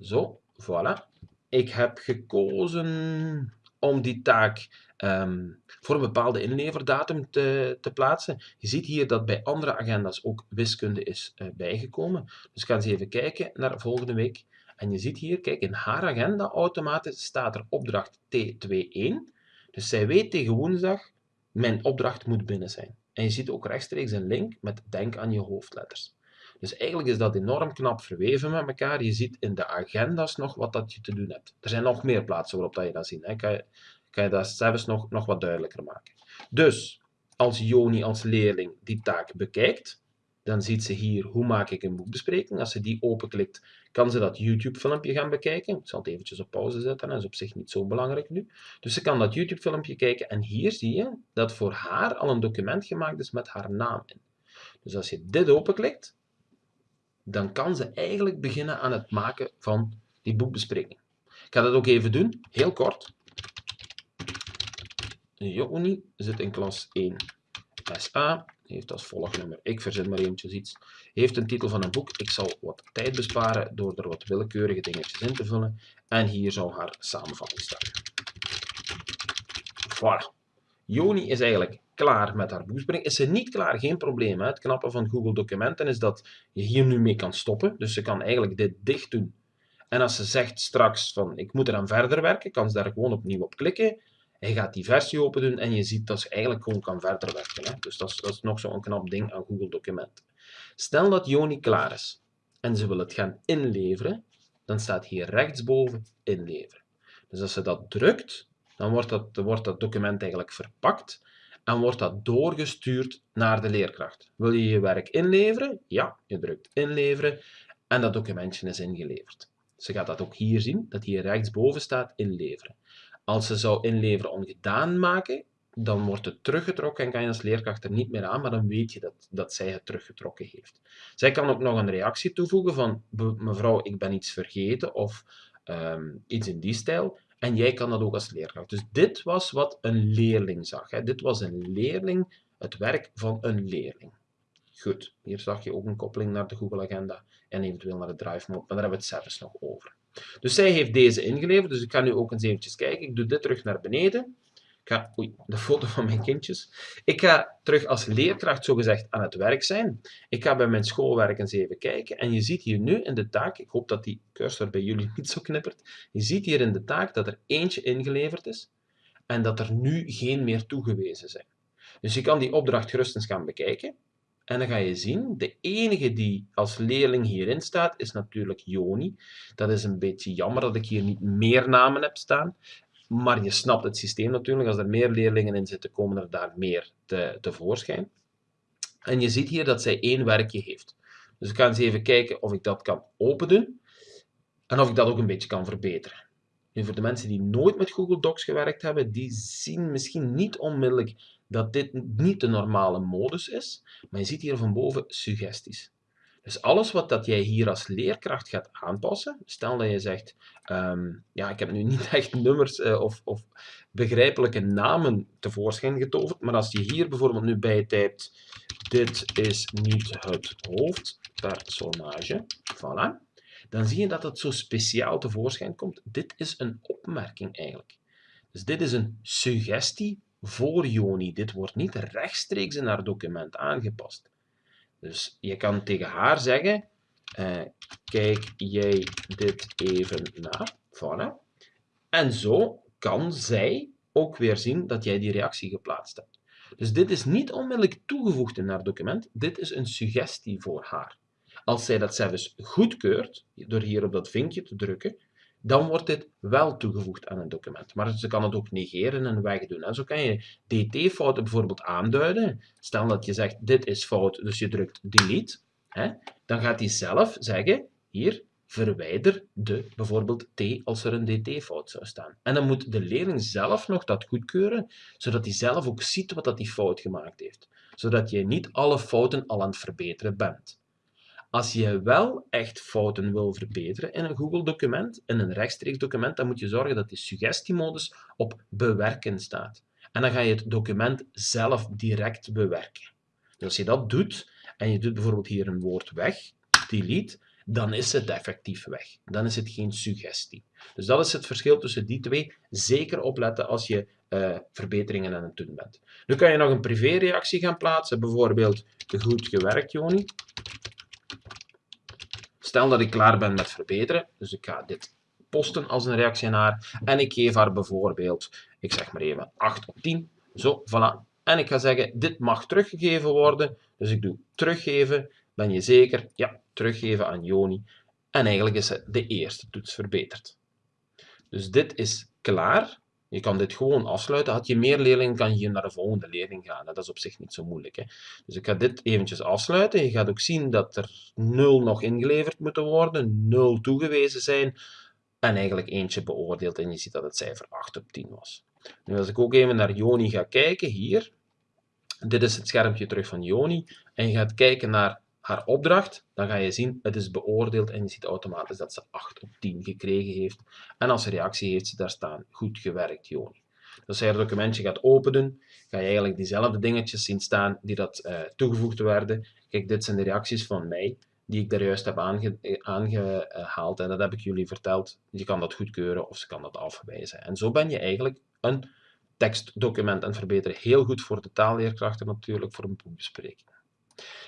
[SPEAKER 1] Zo, voilà. Ik heb gekozen om die taak um, voor een bepaalde inleverdatum te, te, plaatsen. Je ziet hier dat bij andere agenda's ook wiskunde is uh, bijgekomen. Dus ik ga eens even kijken naar volgende week. En je ziet hier, kijk, in haar agenda automatisch staat er opdracht T21. Dus zij weet tegen woensdag, mijn opdracht moet binnen zijn. En je ziet ook rechtstreeks een link met denk aan je hoofdletters. Dus eigenlijk is dat enorm knap verweven met elkaar. Je ziet in de agenda's nog wat dat je te doen hebt. Er zijn nog meer plaatsen waarop dat je dat ziet. Kan, je, kan je dat zelfs nog, nog wat duidelijker maken. Dus, als Joni als leerling die taak bekijkt, dan ziet ze hier hoe maak ik een boekbespreking. Als ze die openklikt, kan ze dat YouTube-filmpje gaan bekijken. Ik zal het eventjes op pauze zetten, dat is op zich niet zo belangrijk nu. Dus ze kan dat YouTube-filmpje kijken en hier zie je dat voor haar al een document gemaakt is met haar naam in. Dus als je dit openklikt, dan kan ze eigenlijk beginnen aan het maken van die boekbespreking. Ik ga dat ook even doen, heel kort. Joni zit in klas 1 SA, heeft als volgnummer, ik verzin maar eventjes iets, heeft een titel van een boek. Ik zal wat tijd besparen door er wat willekeurige dingetjes in te vullen. En hier zou haar samenvatting staan. Voilà. Joni is eigenlijk klaar met haar boekbespreking. Is ze niet klaar, geen probleem. Hè? Het knappe van Google Documenten is dat je hier nu mee kan stoppen. Dus ze kan eigenlijk dit dicht doen. En als ze zegt straks van ik moet eraan verder werken, kan ze daar gewoon opnieuw op klikken. Hij gaat die versie open doen en je ziet dat ze eigenlijk gewoon kan verder werken. Hè? Dus dat is, dat is nog zo'n knap ding aan Google Documenten. Stel dat Joni klaar is en ze wil het gaan inleveren, dan staat hier rechtsboven inleveren. Dus als ze dat drukt, dan wordt dat, wordt dat document eigenlijk verpakt en wordt dat doorgestuurd naar de leerkracht. Wil je je werk inleveren? Ja, je drukt inleveren en dat documentje is ingeleverd. Ze gaat dat ook hier zien, dat hier rechtsboven staat inleveren. Als ze zou inleveren ongedaan maken, dan wordt het teruggetrokken en kan je als leerkracht er niet meer aan, maar dan weet je dat, dat zij het teruggetrokken heeft. Zij kan ook nog een reactie toevoegen van mevrouw, ik ben iets vergeten of ehm, iets in die stijl. En jij kan dat ook als leerkracht. Dus dit was wat een leerling zag. Hè. Dit was een leerling, het werk van een leerling. Goed, hier zag je ook een koppeling naar de Google Agenda en eventueel naar de Drive Mode, maar daar hebben we het zelfs nog over. Dus zij heeft deze ingeleverd, dus ik ga nu ook eens eventjes kijken. Ik doe dit terug naar beneden. Ik ga, oei, de foto van mijn kindjes. Ik ga terug als leerkracht zogezegd aan het werk zijn. Ik ga bij mijn schoolwerk eens even kijken. En je ziet hier nu in de taak, ik hoop dat die cursor bij jullie niet zo knippert. Je ziet hier in de taak dat er eentje ingeleverd is. En dat er nu geen meer toegewezen zijn. Dus je kan die opdracht gerust eens gaan bekijken. En dan ga je zien, de enige die als leerling hierin staat, is natuurlijk Joni. Dat is een beetje jammer dat ik hier niet meer namen heb staan. Maar je snapt het systeem natuurlijk. Als er meer leerlingen in zitten, komen er daar meer te, tevoorschijn. En je ziet hier dat zij één werkje heeft. Dus ik ga eens even kijken of ik dat kan opendoen. En of ik dat ook een beetje kan verbeteren. Nu, voor de mensen die nooit met Google Docs gewerkt hebben, die zien misschien niet onmiddellijk dat dit niet de normale modus is. Maar je ziet hier van boven suggesties. Dus alles wat dat jij hier als leerkracht gaat aanpassen, stel dat je zegt, ehm, ja, ik heb nu niet echt nummers uh, of, of, begrijpelijke namen tevoorschijn getoverd, maar als je hier bijvoorbeeld nu bij typt, dit is niet het hoofdpersonage, voilà, dan zie je dat het zo speciaal tevoorschijn komt. Dit is een opmerking eigenlijk. Dus dit is een suggestie voor Joni. Dit wordt niet rechtstreeks in haar document aangepast. Dus je kan tegen haar zeggen, uh, kijk jij dit even na. Voilà. En zo kan zij ook weer zien dat jij die reactie geplaatst hebt. Dus dit is niet onmiddellijk toegevoegd in haar document, dit is een suggestie voor haar. Als zij dat zelfs goedkeurt, door hier op dat vinkje te drukken, dan wordt dit wel toegevoegd aan een document. Maar ze kan het ook negeren en wegdoen. En zo kan je dt-fouten bijvoorbeeld aanduiden. Stel dat je zegt, dit is fout, dus je drukt delete. Hè? Dan gaat hij zelf zeggen, hier, verwijder de bijvoorbeeld t als er een dt-fout zou staan. En dan moet de leerling zelf nog dat goedkeuren, zodat hij zelf ook ziet wat dat die fout gemaakt heeft. Zodat je niet alle fouten al aan het verbeteren bent. Als je wel echt fouten wil verbeteren in een Google-document, in een rechtstreeks document, dan moet je zorgen dat die suggestiemodus op bewerken staat. En dan ga je het document zelf direct bewerken. Dus als je dat doet, en je doet bijvoorbeeld hier een woord weg, delete, dan is het effectief weg. Dan is het geen suggestie. Dus dat is het verschil tussen die twee. Zeker opletten als je uh, verbeteringen aan het doen bent. Nu kan je nog een privéreactie gaan plaatsen, bijvoorbeeld goed gewerkt, Joni. Stel dat ik klaar ben met verbeteren, dus ik ga dit posten als een reactie naar en ik geef haar bijvoorbeeld, ik zeg maar even 8 op 10, zo, voilà. En ik ga zeggen, dit mag teruggegeven worden, dus ik doe teruggeven, ben je zeker? Ja, teruggeven aan Joni. En eigenlijk is de eerste toets verbeterd. Dus dit is klaar. Je kan dit gewoon afsluiten. Had je meer leerlingen, kan je naar de volgende leerling gaan. Dat is op zich niet zo moeilijk. Hè? Dus ik ga dit eventjes afsluiten. Je gaat ook zien dat er 0 nog ingeleverd moeten worden, 0 toegewezen zijn en eigenlijk eentje beoordeeld. En je ziet dat het cijfer 8 op 10 was. Nu als ik ook even naar Joni ga kijken, hier. Dit is het schermpje terug van Joni. En je gaat kijken naar haar opdracht, dan ga je zien, het is beoordeeld en je ziet automatisch dat ze 8 op 10 gekregen heeft. En als reactie heeft ze daar staan, goed gewerkt Joni. Dus als je het documentje gaat openen, ga je eigenlijk diezelfde dingetjes zien staan die dat uh, toegevoegd werden. Kijk, dit zijn de reacties van mij, die ik daar juist heb aange aangehaald en dat heb ik jullie verteld. Je kan dat goedkeuren of ze kan dat afwijzen. En zo ben je eigenlijk een tekstdocument het verbeteren. Heel goed voor de taalleerkrachten natuurlijk, voor een boekbespreking.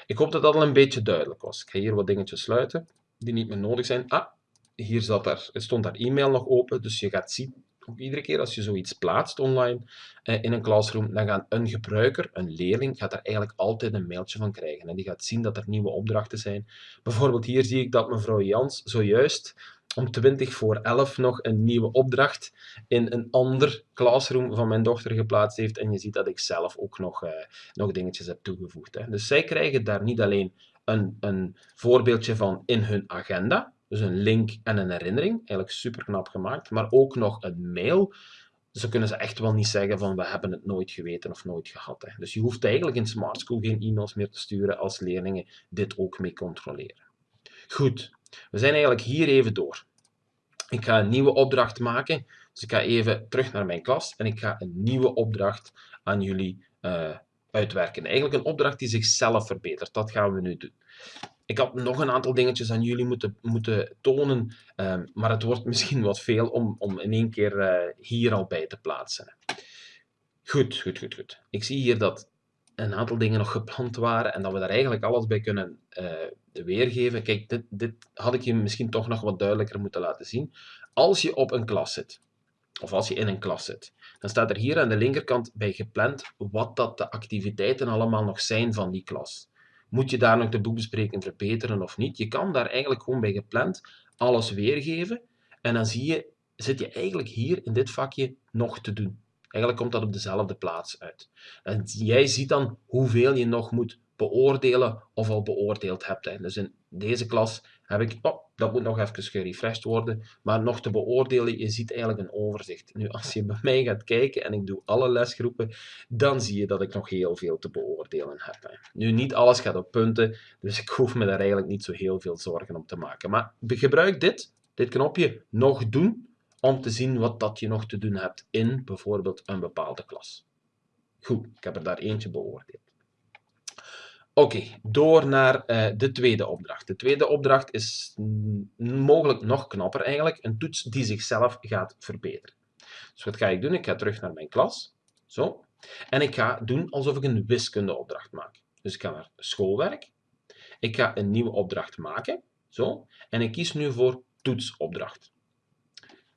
[SPEAKER 1] Ik hoop dat dat al een beetje duidelijk was. Ik ga hier wat dingetjes sluiten die niet meer nodig zijn. Ah, hier zat daar, stond daar e-mail nog open, dus je gaat zien, ook iedere keer als je zoiets plaatst online eh, in een classroom, dan gaat een gebruiker, een leerling, gaat er eigenlijk altijd een mailtje van krijgen. En die gaat zien dat er nieuwe opdrachten zijn. Bijvoorbeeld hier zie ik dat mevrouw Jans zojuist om 20 voor 11 nog een nieuwe opdracht in een ander classroom van mijn dochter geplaatst heeft. En je ziet dat ik zelf ook nog, uh, nog dingetjes heb toegevoegd. Hè. Dus zij krijgen daar niet alleen een, een voorbeeldje van in hun agenda, dus een link en een herinnering, eigenlijk super knap gemaakt, maar ook nog een mail dan kunnen ze echt wel niet zeggen van we hebben het nooit geweten of nooit gehad. Hè. Dus je hoeft eigenlijk in Smart School geen e-mails meer te sturen als leerlingen dit ook mee controleren. Goed, we zijn eigenlijk hier even door. Ik ga een nieuwe opdracht maken. Dus ik ga even terug naar mijn klas en ik ga een nieuwe opdracht aan jullie uh, uitwerken. Eigenlijk een opdracht die zichzelf verbetert. Dat gaan we nu doen. Ik had nog een aantal dingetjes aan jullie moeten, moeten tonen, um, maar het wordt misschien wat veel om, om in één keer uh, hier al bij te plaatsen. Goed, goed, goed, goed. Ik zie hier dat een aantal dingen nog gepland waren en dat we daar eigenlijk alles bij kunnen uh, weergeven. Kijk, dit, dit had ik je misschien toch nog wat duidelijker moeten laten zien. Als je op een klas zit, of als je in een klas zit, dan staat er hier aan de linkerkant bij gepland wat dat de activiteiten allemaal nog zijn van die klas. Moet je daar nog de boekbespreking verbeteren of niet? Je kan daar eigenlijk gewoon bij gepland alles weergeven en dan zie je, zit je eigenlijk hier in dit vakje nog te doen. Eigenlijk komt dat op dezelfde plaats uit. En jij ziet dan hoeveel je nog moet beoordelen of al beoordeeld hebt. Dus in deze klas heb ik, oh, dat moet nog even gerefreshed worden, maar nog te beoordelen, je ziet eigenlijk een overzicht. Nu, als je bij mij gaat kijken en ik doe alle lesgroepen, dan zie je dat ik nog heel veel te beoordelen heb. Nu, niet alles gaat op punten, dus ik hoef me daar eigenlijk niet zo heel veel zorgen om te maken. Maar gebruik dit, dit knopje, nog doen, om te zien wat dat je nog te doen hebt in bijvoorbeeld een bepaalde klas. Goed, ik heb er daar eentje beoordeeld. Oké, door naar uh, de tweede opdracht. De tweede opdracht is mogelijk nog knapper eigenlijk. Een toets die zichzelf gaat verbeteren. Dus wat ga ik doen? Ik ga terug naar mijn klas. Zo. En ik ga doen alsof ik een wiskundeopdracht maak. Dus ik ga naar schoolwerk. Ik ga een nieuwe opdracht maken. Zo. En ik kies nu voor toetsopdracht.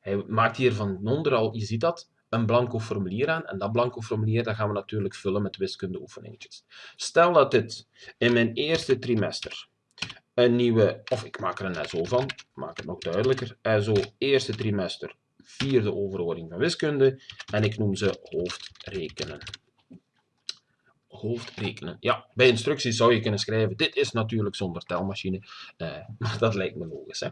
[SPEAKER 1] Hij maakt hier van onder al, je ziet dat, een blanco formulier aan. En dat blanco formulier dat gaan we natuurlijk vullen met wiskundeoefeningetjes. Stel dat dit in mijn eerste trimester een nieuwe, of ik maak er een SO van, maak het nog duidelijker, SO eerste trimester, vierde overhoring van wiskunde, en ik noem ze hoofdrekenen hoofdrekenen. Ja, bij instructies zou je kunnen schrijven, dit is natuurlijk zonder telmachine, eh, maar dat lijkt me logisch. Hè?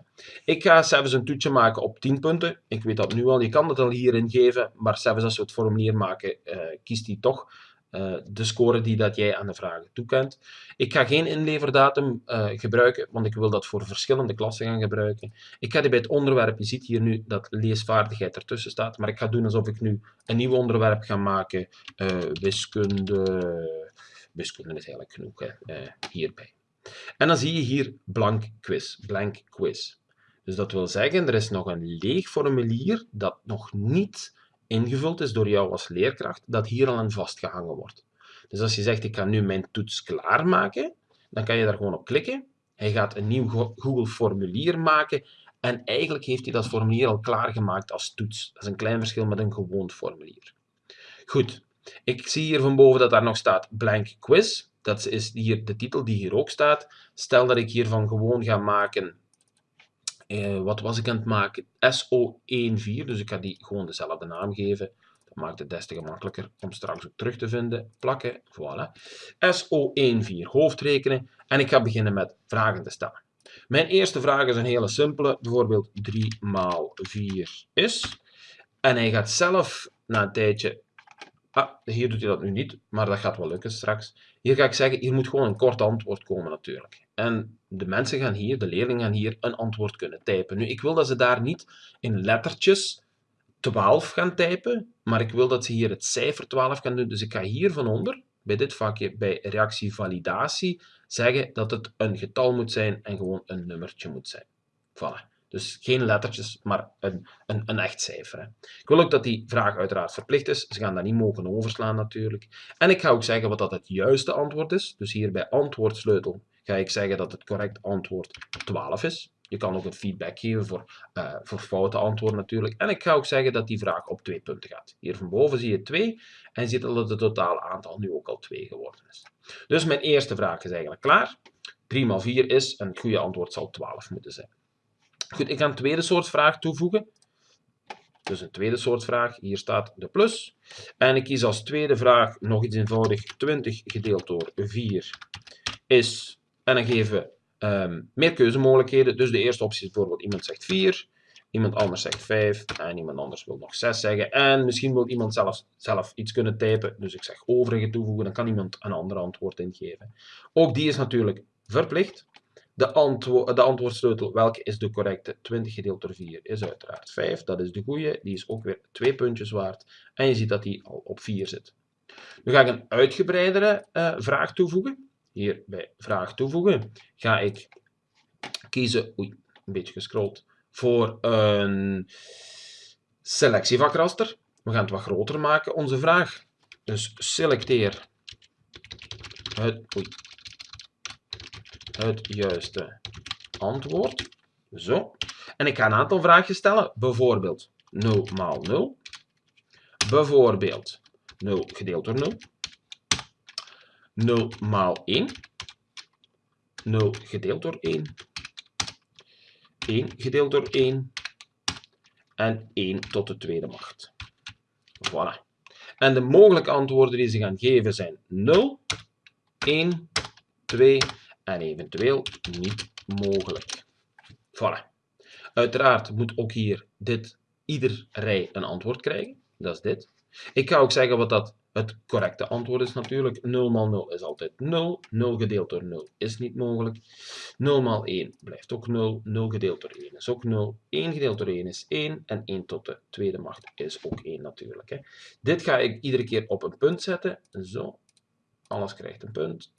[SPEAKER 1] Ik ga zelfs een toetje maken op 10 punten. Ik weet dat nu al, je kan het al hierin geven, maar zelfs als we het formulier maken, uh, kiest hij toch uh, de score die dat jij aan de vragen toekent. Ik ga geen inleverdatum uh, gebruiken, want ik wil dat voor verschillende klassen gaan gebruiken. Ik ga die bij het onderwerp, je ziet hier nu dat leesvaardigheid ertussen staat, maar ik ga doen alsof ik nu een nieuw onderwerp ga maken, uh, wiskunde, wiskunde is eigenlijk genoeg, hierbij. En dan zie je hier blank quiz, blank quiz. Dus dat wil zeggen, er is nog een leeg formulier dat nog niet ingevuld is door jou als leerkracht, dat hier al aan vastgehangen wordt. Dus als je zegt, ik ga nu mijn toets klaarmaken, dan kan je daar gewoon op klikken. Hij gaat een nieuw Google formulier maken en eigenlijk heeft hij dat formulier al klaargemaakt als toets. Dat is een klein verschil met een gewoon formulier. Goed, ik zie hier van boven dat daar nog staat blank quiz. Dat is hier de titel die hier ook staat. Stel dat ik hiervan gewoon ga maken eh, wat was ik aan het maken? SO14, dus ik ga die gewoon dezelfde naam geven. Dat maakt het des te gemakkelijker om straks ook terug te vinden. Plakken, voilà. SO14, hoofdrekenen. En ik ga beginnen met vragen te stellen. Mijn eerste vraag is een hele simpele, bijvoorbeeld 3 maal 4 is. En hij gaat zelf na een tijdje Ah, hier doet hij dat nu niet, maar dat gaat wel lukken straks. Hier ga ik zeggen, hier moet gewoon een kort antwoord komen natuurlijk. En de mensen gaan hier, de leerlingen gaan hier een antwoord kunnen typen. Nu, ik wil dat ze daar niet in lettertjes 12 gaan typen, maar ik wil dat ze hier het cijfer 12 gaan doen. Dus ik ga hier van onder, bij dit vakje, bij reactie validatie, zeggen dat het een getal moet zijn en gewoon een nummertje moet zijn. Voilà. Dus geen lettertjes, maar een, een, een echt cijfer. Ik wil ook dat die vraag uiteraard verplicht is. Ze gaan dat niet mogen overslaan natuurlijk. En ik ga ook zeggen wat dat het juiste antwoord is. Dus hier bij antwoordsleutel ga ik zeggen dat het correct antwoord 12 is. Je kan ook een feedback geven voor, uh, voor foute antwoorden natuurlijk. En ik ga ook zeggen dat die vraag op twee punten gaat. Hier van boven zie je 2 en je ziet dat het totale aantal nu ook al 2 geworden is. Dus mijn eerste vraag is eigenlijk klaar. 3 maal 4 is, en het goede antwoord zal 12 moeten zijn. Goed, ik ga een tweede soort vraag toevoegen. Dus een tweede soort vraag. Hier staat de plus. En ik kies als tweede vraag nog iets eenvoudig. 20 gedeeld door 4 is... En dan geven we um, meer keuzemogelijkheden. Dus de eerste optie is bijvoorbeeld iemand zegt 4. Iemand anders zegt 5 en iemand anders wil nog 6 zeggen. En misschien wil iemand zelf, zelf iets kunnen typen. Dus ik zeg overige toevoegen, dan kan iemand een ander antwoord ingeven. Ook die is natuurlijk verplicht. De, antwo de antwoordsleutel, welke is de correcte? 20 gedeeld door 4 is uiteraard 5. Dat is de goede. Die is ook weer twee puntjes waard. En je ziet dat die al op 4 zit. Nu ga ik een uitgebreidere uh, vraag toevoegen. Hier bij vraag toevoegen ga ik kiezen, oei, een beetje gescrolld, voor een selectievakraster. We gaan het wat groter maken, onze vraag. Dus selecteer het, oei, het juiste antwoord. Zo. En ik ga een aantal vragen stellen. Bijvoorbeeld 0 maal 0. Bijvoorbeeld 0 gedeeld door 0. 0 maal 1. 0 gedeeld door 1. 1 gedeeld door 1. En 1 tot de tweede macht. Voilà. En de mogelijke antwoorden die ze gaan geven zijn 0, 1, 2 en eventueel niet mogelijk. Voilà. Uiteraard moet ook hier dit, ieder rij een antwoord krijgen. Dat is dit. Ik ga ook zeggen wat dat het correcte antwoord is natuurlijk. 0 maal 0 is altijd 0. 0 gedeeld door 0 is niet mogelijk. 0 maal 1 blijft ook 0. 0 gedeeld door 1 is ook 0. 1 gedeeld door 1 is 1. En 1 tot de tweede macht is ook 1 natuurlijk. Hè. Dit ga ik iedere keer op een punt zetten. Zo. Alles krijgt een punt.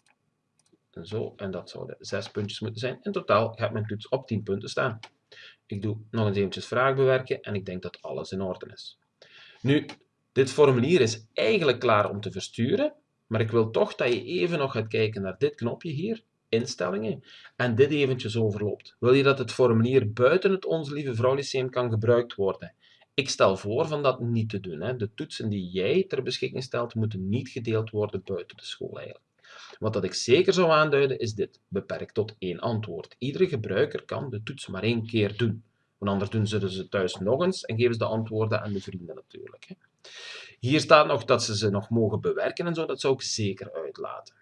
[SPEAKER 1] Zo. En dat zouden 6 puntjes moeten zijn. In totaal gaat mijn toets op 10 punten staan. Ik doe nog eens eventjes vraag bewerken. En ik denk dat alles in orde is. Nu, dit formulier is eigenlijk klaar om te versturen, maar ik wil toch dat je even nog gaat kijken naar dit knopje hier, instellingen, en dit eventjes overloopt. Wil je dat het formulier buiten het Onze Lieve Vrouw Lyceum kan gebruikt worden? Ik stel voor van dat niet te doen. Hè. De toetsen die jij ter beschikking stelt, moeten niet gedeeld worden buiten de school eigenlijk. Wat dat ik zeker zou aanduiden is dit. Beperkt tot één antwoord. Iedere gebruiker kan de toets maar één keer doen. Want anders doen ze ze thuis nog eens en geven ze de antwoorden aan de vrienden natuurlijk. Hè. Hier staat nog dat ze ze nog mogen bewerken en zo. Dat zou ik zeker uitlaten.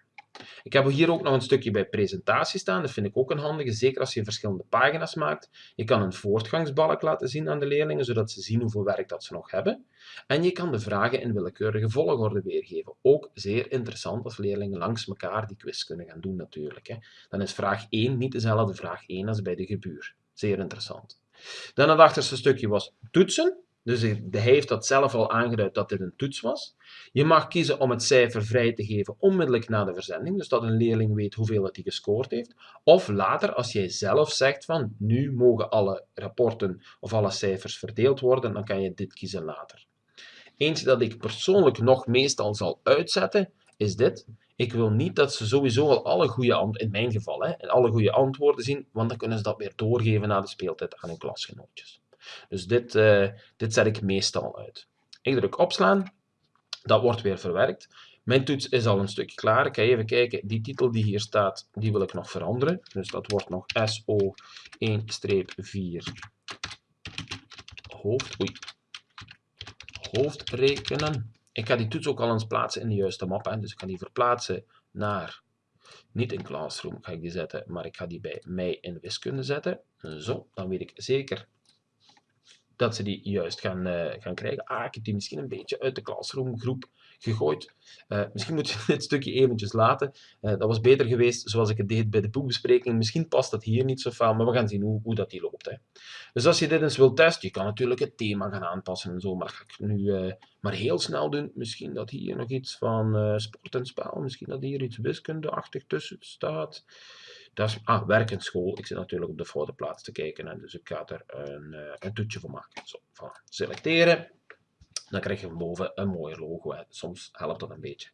[SPEAKER 1] Ik heb hier ook nog een stukje bij presentatie staan. Dat vind ik ook een handige, zeker als je verschillende pagina's maakt. Je kan een voortgangsbalk laten zien aan de leerlingen, zodat ze zien hoeveel werk dat ze nog hebben. En je kan de vragen in willekeurige volgorde weergeven. Ook zeer interessant als leerlingen langs elkaar die quiz kunnen gaan doen natuurlijk. Hè. Dan is vraag 1 niet dezelfde vraag 1 als bij de gebuur. Zeer interessant. Dan het achterste stukje was toetsen. Dus hij heeft dat zelf al aangeduid dat dit een toets was. Je mag kiezen om het cijfer vrij te geven onmiddellijk na de verzending, dus dat een leerling weet hoeveel hij gescoord heeft. Of later, als jij zelf zegt van nu mogen alle rapporten of alle cijfers verdeeld worden, dan kan je dit kiezen later. Eentje dat ik persoonlijk nog meestal zal uitzetten, is dit. Ik wil niet dat ze sowieso al alle goede in mijn geval, hè, alle goede antwoorden zien, want dan kunnen ze dat weer doorgeven na de speeltijd aan hun klasgenootjes. Dus dit, uh, dit zet ik meestal uit. Ik druk opslaan, dat wordt weer verwerkt. Mijn toets is al een stukje klaar. Ik ga even kijken, die titel die hier staat, die wil ik nog veranderen. Dus dat wordt nog SO1-4 hoofd, oei, hoofdrekenen. Ik ga die toets ook al eens plaatsen in de juiste map. Hè. Dus ik ga die verplaatsen naar, niet in Classroom ga ik die zetten, maar ik ga die bij mij in wiskunde zetten. Zo, dan weet ik zeker dat ze die juist gaan, uh, gaan krijgen. Ah, ik heb die misschien een beetje uit de classroom groep gegooid. Uh, misschien moet je dit stukje eventjes laten. Uh, dat was beter geweest zoals ik het deed bij de boekbespreking. Misschien past dat hier niet zo fel, maar we gaan zien hoe, hoe dat die loopt. Hè. Dus als je dit eens wilt testen, je kan natuurlijk het thema gaan aanpassen en zo, maar ga ik nu maar heel snel doen. Misschien dat hier nog iets van sport en spel, misschien dat hier iets wiskundeachtig tussen staat. Dat ah, werkenschool. Ik zit natuurlijk op de foute plaats te kijken. En dus ik ga er een, uh, een toetje voor maken. Zo, van selecteren. Dan krijg je van boven een mooi logo. Hè. Soms helpt dat een beetje.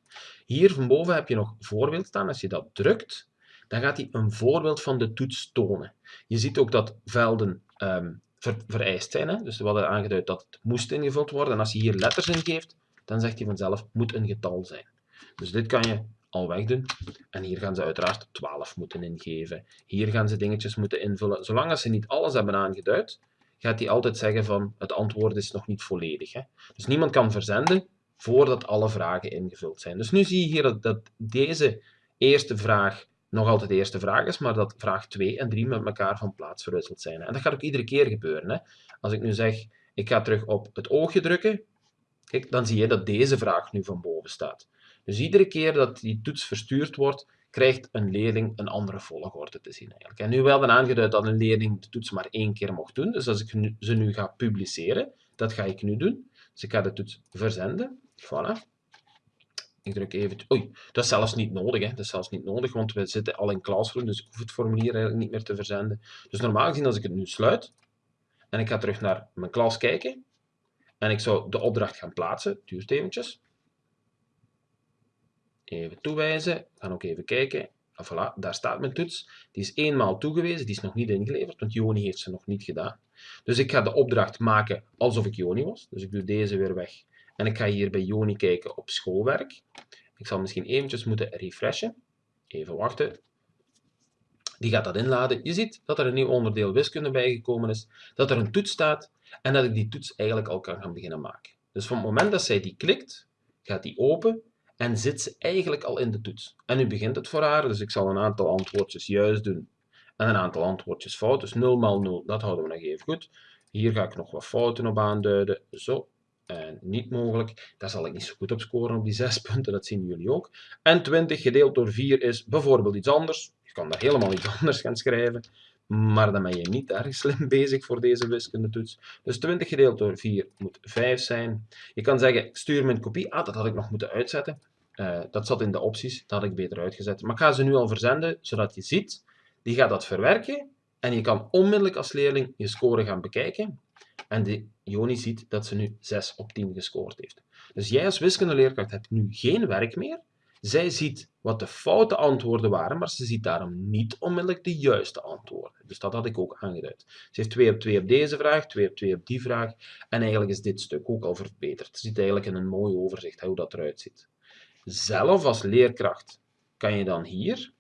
[SPEAKER 1] Hier van boven heb je nog voorbeeld staan. Als je dat drukt, dan gaat hij een voorbeeld van de toets tonen. Je ziet ook dat velden um, vereist zijn. Hè. Dus we hadden aangeduid dat het moest ingevuld worden. En als je hier letters ingeeft, dan zegt hij vanzelf, moet een getal zijn. Dus dit kan je al wegdoen. En hier gaan ze uiteraard 12 moeten ingeven. Hier gaan ze dingetjes moeten invullen. Zolang ze niet alles hebben aangeduid, gaat hij altijd zeggen van het antwoord is nog niet volledig. Hè? Dus niemand kan verzenden voordat alle vragen ingevuld zijn. Dus nu zie je hier dat, dat deze eerste vraag nog altijd de eerste vraag is, maar dat vraag 2 en 3 met elkaar van plaats verwisseld zijn. En dat gaat ook iedere keer gebeuren. Hè. Als ik nu zeg, ik ga terug op het oogje drukken, kijk, dan zie je dat deze vraag nu van boven staat. Dus iedere keer dat die toets verstuurd wordt, krijgt een leerling een andere volgorde te zien. Eigenlijk. En nu wel aangeduid dat een leerling de toets maar één keer mocht doen. Dus als ik ze nu ga publiceren, dat ga ik nu doen. Dus ik ga de toets verzenden. Voilà. Ik druk even... Oei, dat is zelfs niet nodig. Hè. Dat is zelfs niet nodig, want we zitten al in Classroom, dus ik hoef het formulier eigenlijk niet meer te verzenden. Dus normaal gezien, als ik het nu sluit, en ik ga terug naar mijn klas kijken, en ik zou de opdracht gaan plaatsen, duurt eventjes. Even toewijzen, gaan ook even kijken. En voilà, daar staat mijn toets. Die is eenmaal toegewezen, die is nog niet ingeleverd, want Joni heeft ze nog niet gedaan. Dus ik ga de opdracht maken alsof ik Joni was. Dus ik doe deze weer weg. En ik ga hier bij Joni kijken op schoolwerk. Ik zal misschien eventjes moeten refreshen. Even wachten. Die gaat dat inladen. Je ziet dat er een nieuw onderdeel wiskunde bijgekomen is, dat er een toets staat en dat ik die toets eigenlijk al kan gaan beginnen maken. Dus van het moment dat zij die klikt, gaat die open en zit ze eigenlijk al in de toets. En nu begint het voor haar, dus ik zal een aantal antwoordjes juist doen en een aantal antwoordjes fout. Dus 0 maal 0, dat houden we nog even goed. Hier ga ik nog wat fouten op aanduiden. Zo, en niet mogelijk. Daar zal ik niet zo goed op scoren op die 6 punten, dat zien jullie ook. En 20 gedeeld door 4 is bijvoorbeeld iets anders. Je kan daar helemaal iets anders gaan schrijven. Maar dan ben je niet erg slim bezig voor deze wiskundetoets. Dus 20 gedeeld door 4 moet 5 zijn. Je kan zeggen, stuur mijn kopie. Ah, dat had ik nog moeten uitzetten. Uh, dat zat in de opties, dat had ik beter uitgezet. Maar ik ga ze nu al verzenden, zodat je ziet, die gaat dat verwerken. En je kan onmiddellijk als leerling je score gaan bekijken. En de Joni ziet dat ze nu 6 op 10 gescoord heeft. Dus jij als wiskundeleerkracht hebt nu geen werk meer. Zij ziet wat de foute antwoorden waren, maar ze ziet daarom niet onmiddellijk de juiste antwoorden. Dus dat had ik ook aangeduid. Ze heeft 2 op 2 op deze vraag, 2 op 2 op die vraag. En eigenlijk is dit stuk ook al verbeterd. Ze ziet eigenlijk in een mooi overzicht hoe dat eruit ziet. Zelf als leerkracht kan je dan hier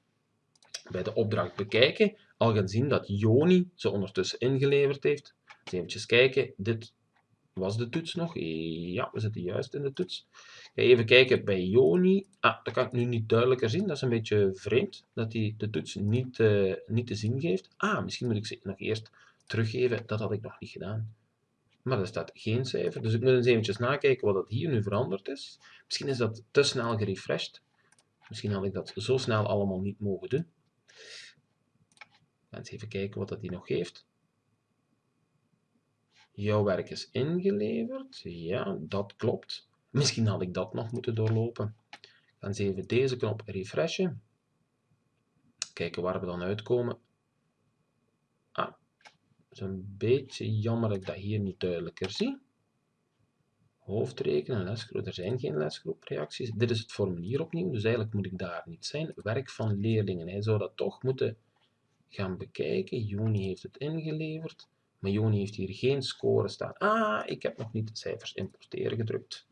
[SPEAKER 1] bij de opdracht bekijken al gaan zien dat Joni ze ondertussen ingeleverd heeft. Even kijken, dit was de toets nog. Ja, we zitten juist in de toets. Even kijken bij Joni. Ah, dat kan ik nu niet duidelijker zien. Dat is een beetje vreemd, dat hij de toets niet, uh, niet te zien geeft. Ah, misschien moet ik ze nog eerst teruggeven. Dat had ik nog niet gedaan. Maar er staat geen cijfer. Dus ik moet eens eventjes nakijken wat dat hier nu veranderd is. Misschien is dat te snel gerefreshed. Misschien had ik dat zo snel allemaal niet mogen doen. Eens even kijken wat dat hier nog geeft. Jouw werk is ingeleverd. Ja, dat klopt. Misschien had ik dat nog moeten doorlopen. Dan eens even deze knop refreshen. Kijken waar we dan uitkomen. Ah, het is een beetje jammer dat ik dat hier niet duidelijker zie. Hoofdrekenen, lesgroep. Er zijn geen lesgroepreacties. Dit is het formulier opnieuw, dus eigenlijk moet ik daar niet zijn. Werk van leerlingen. Hij zou dat toch moeten gaan bekijken. Juni heeft het ingeleverd. Maar Joni heeft hier geen score staan. Ah, ik heb nog niet cijfers importeren gedrukt.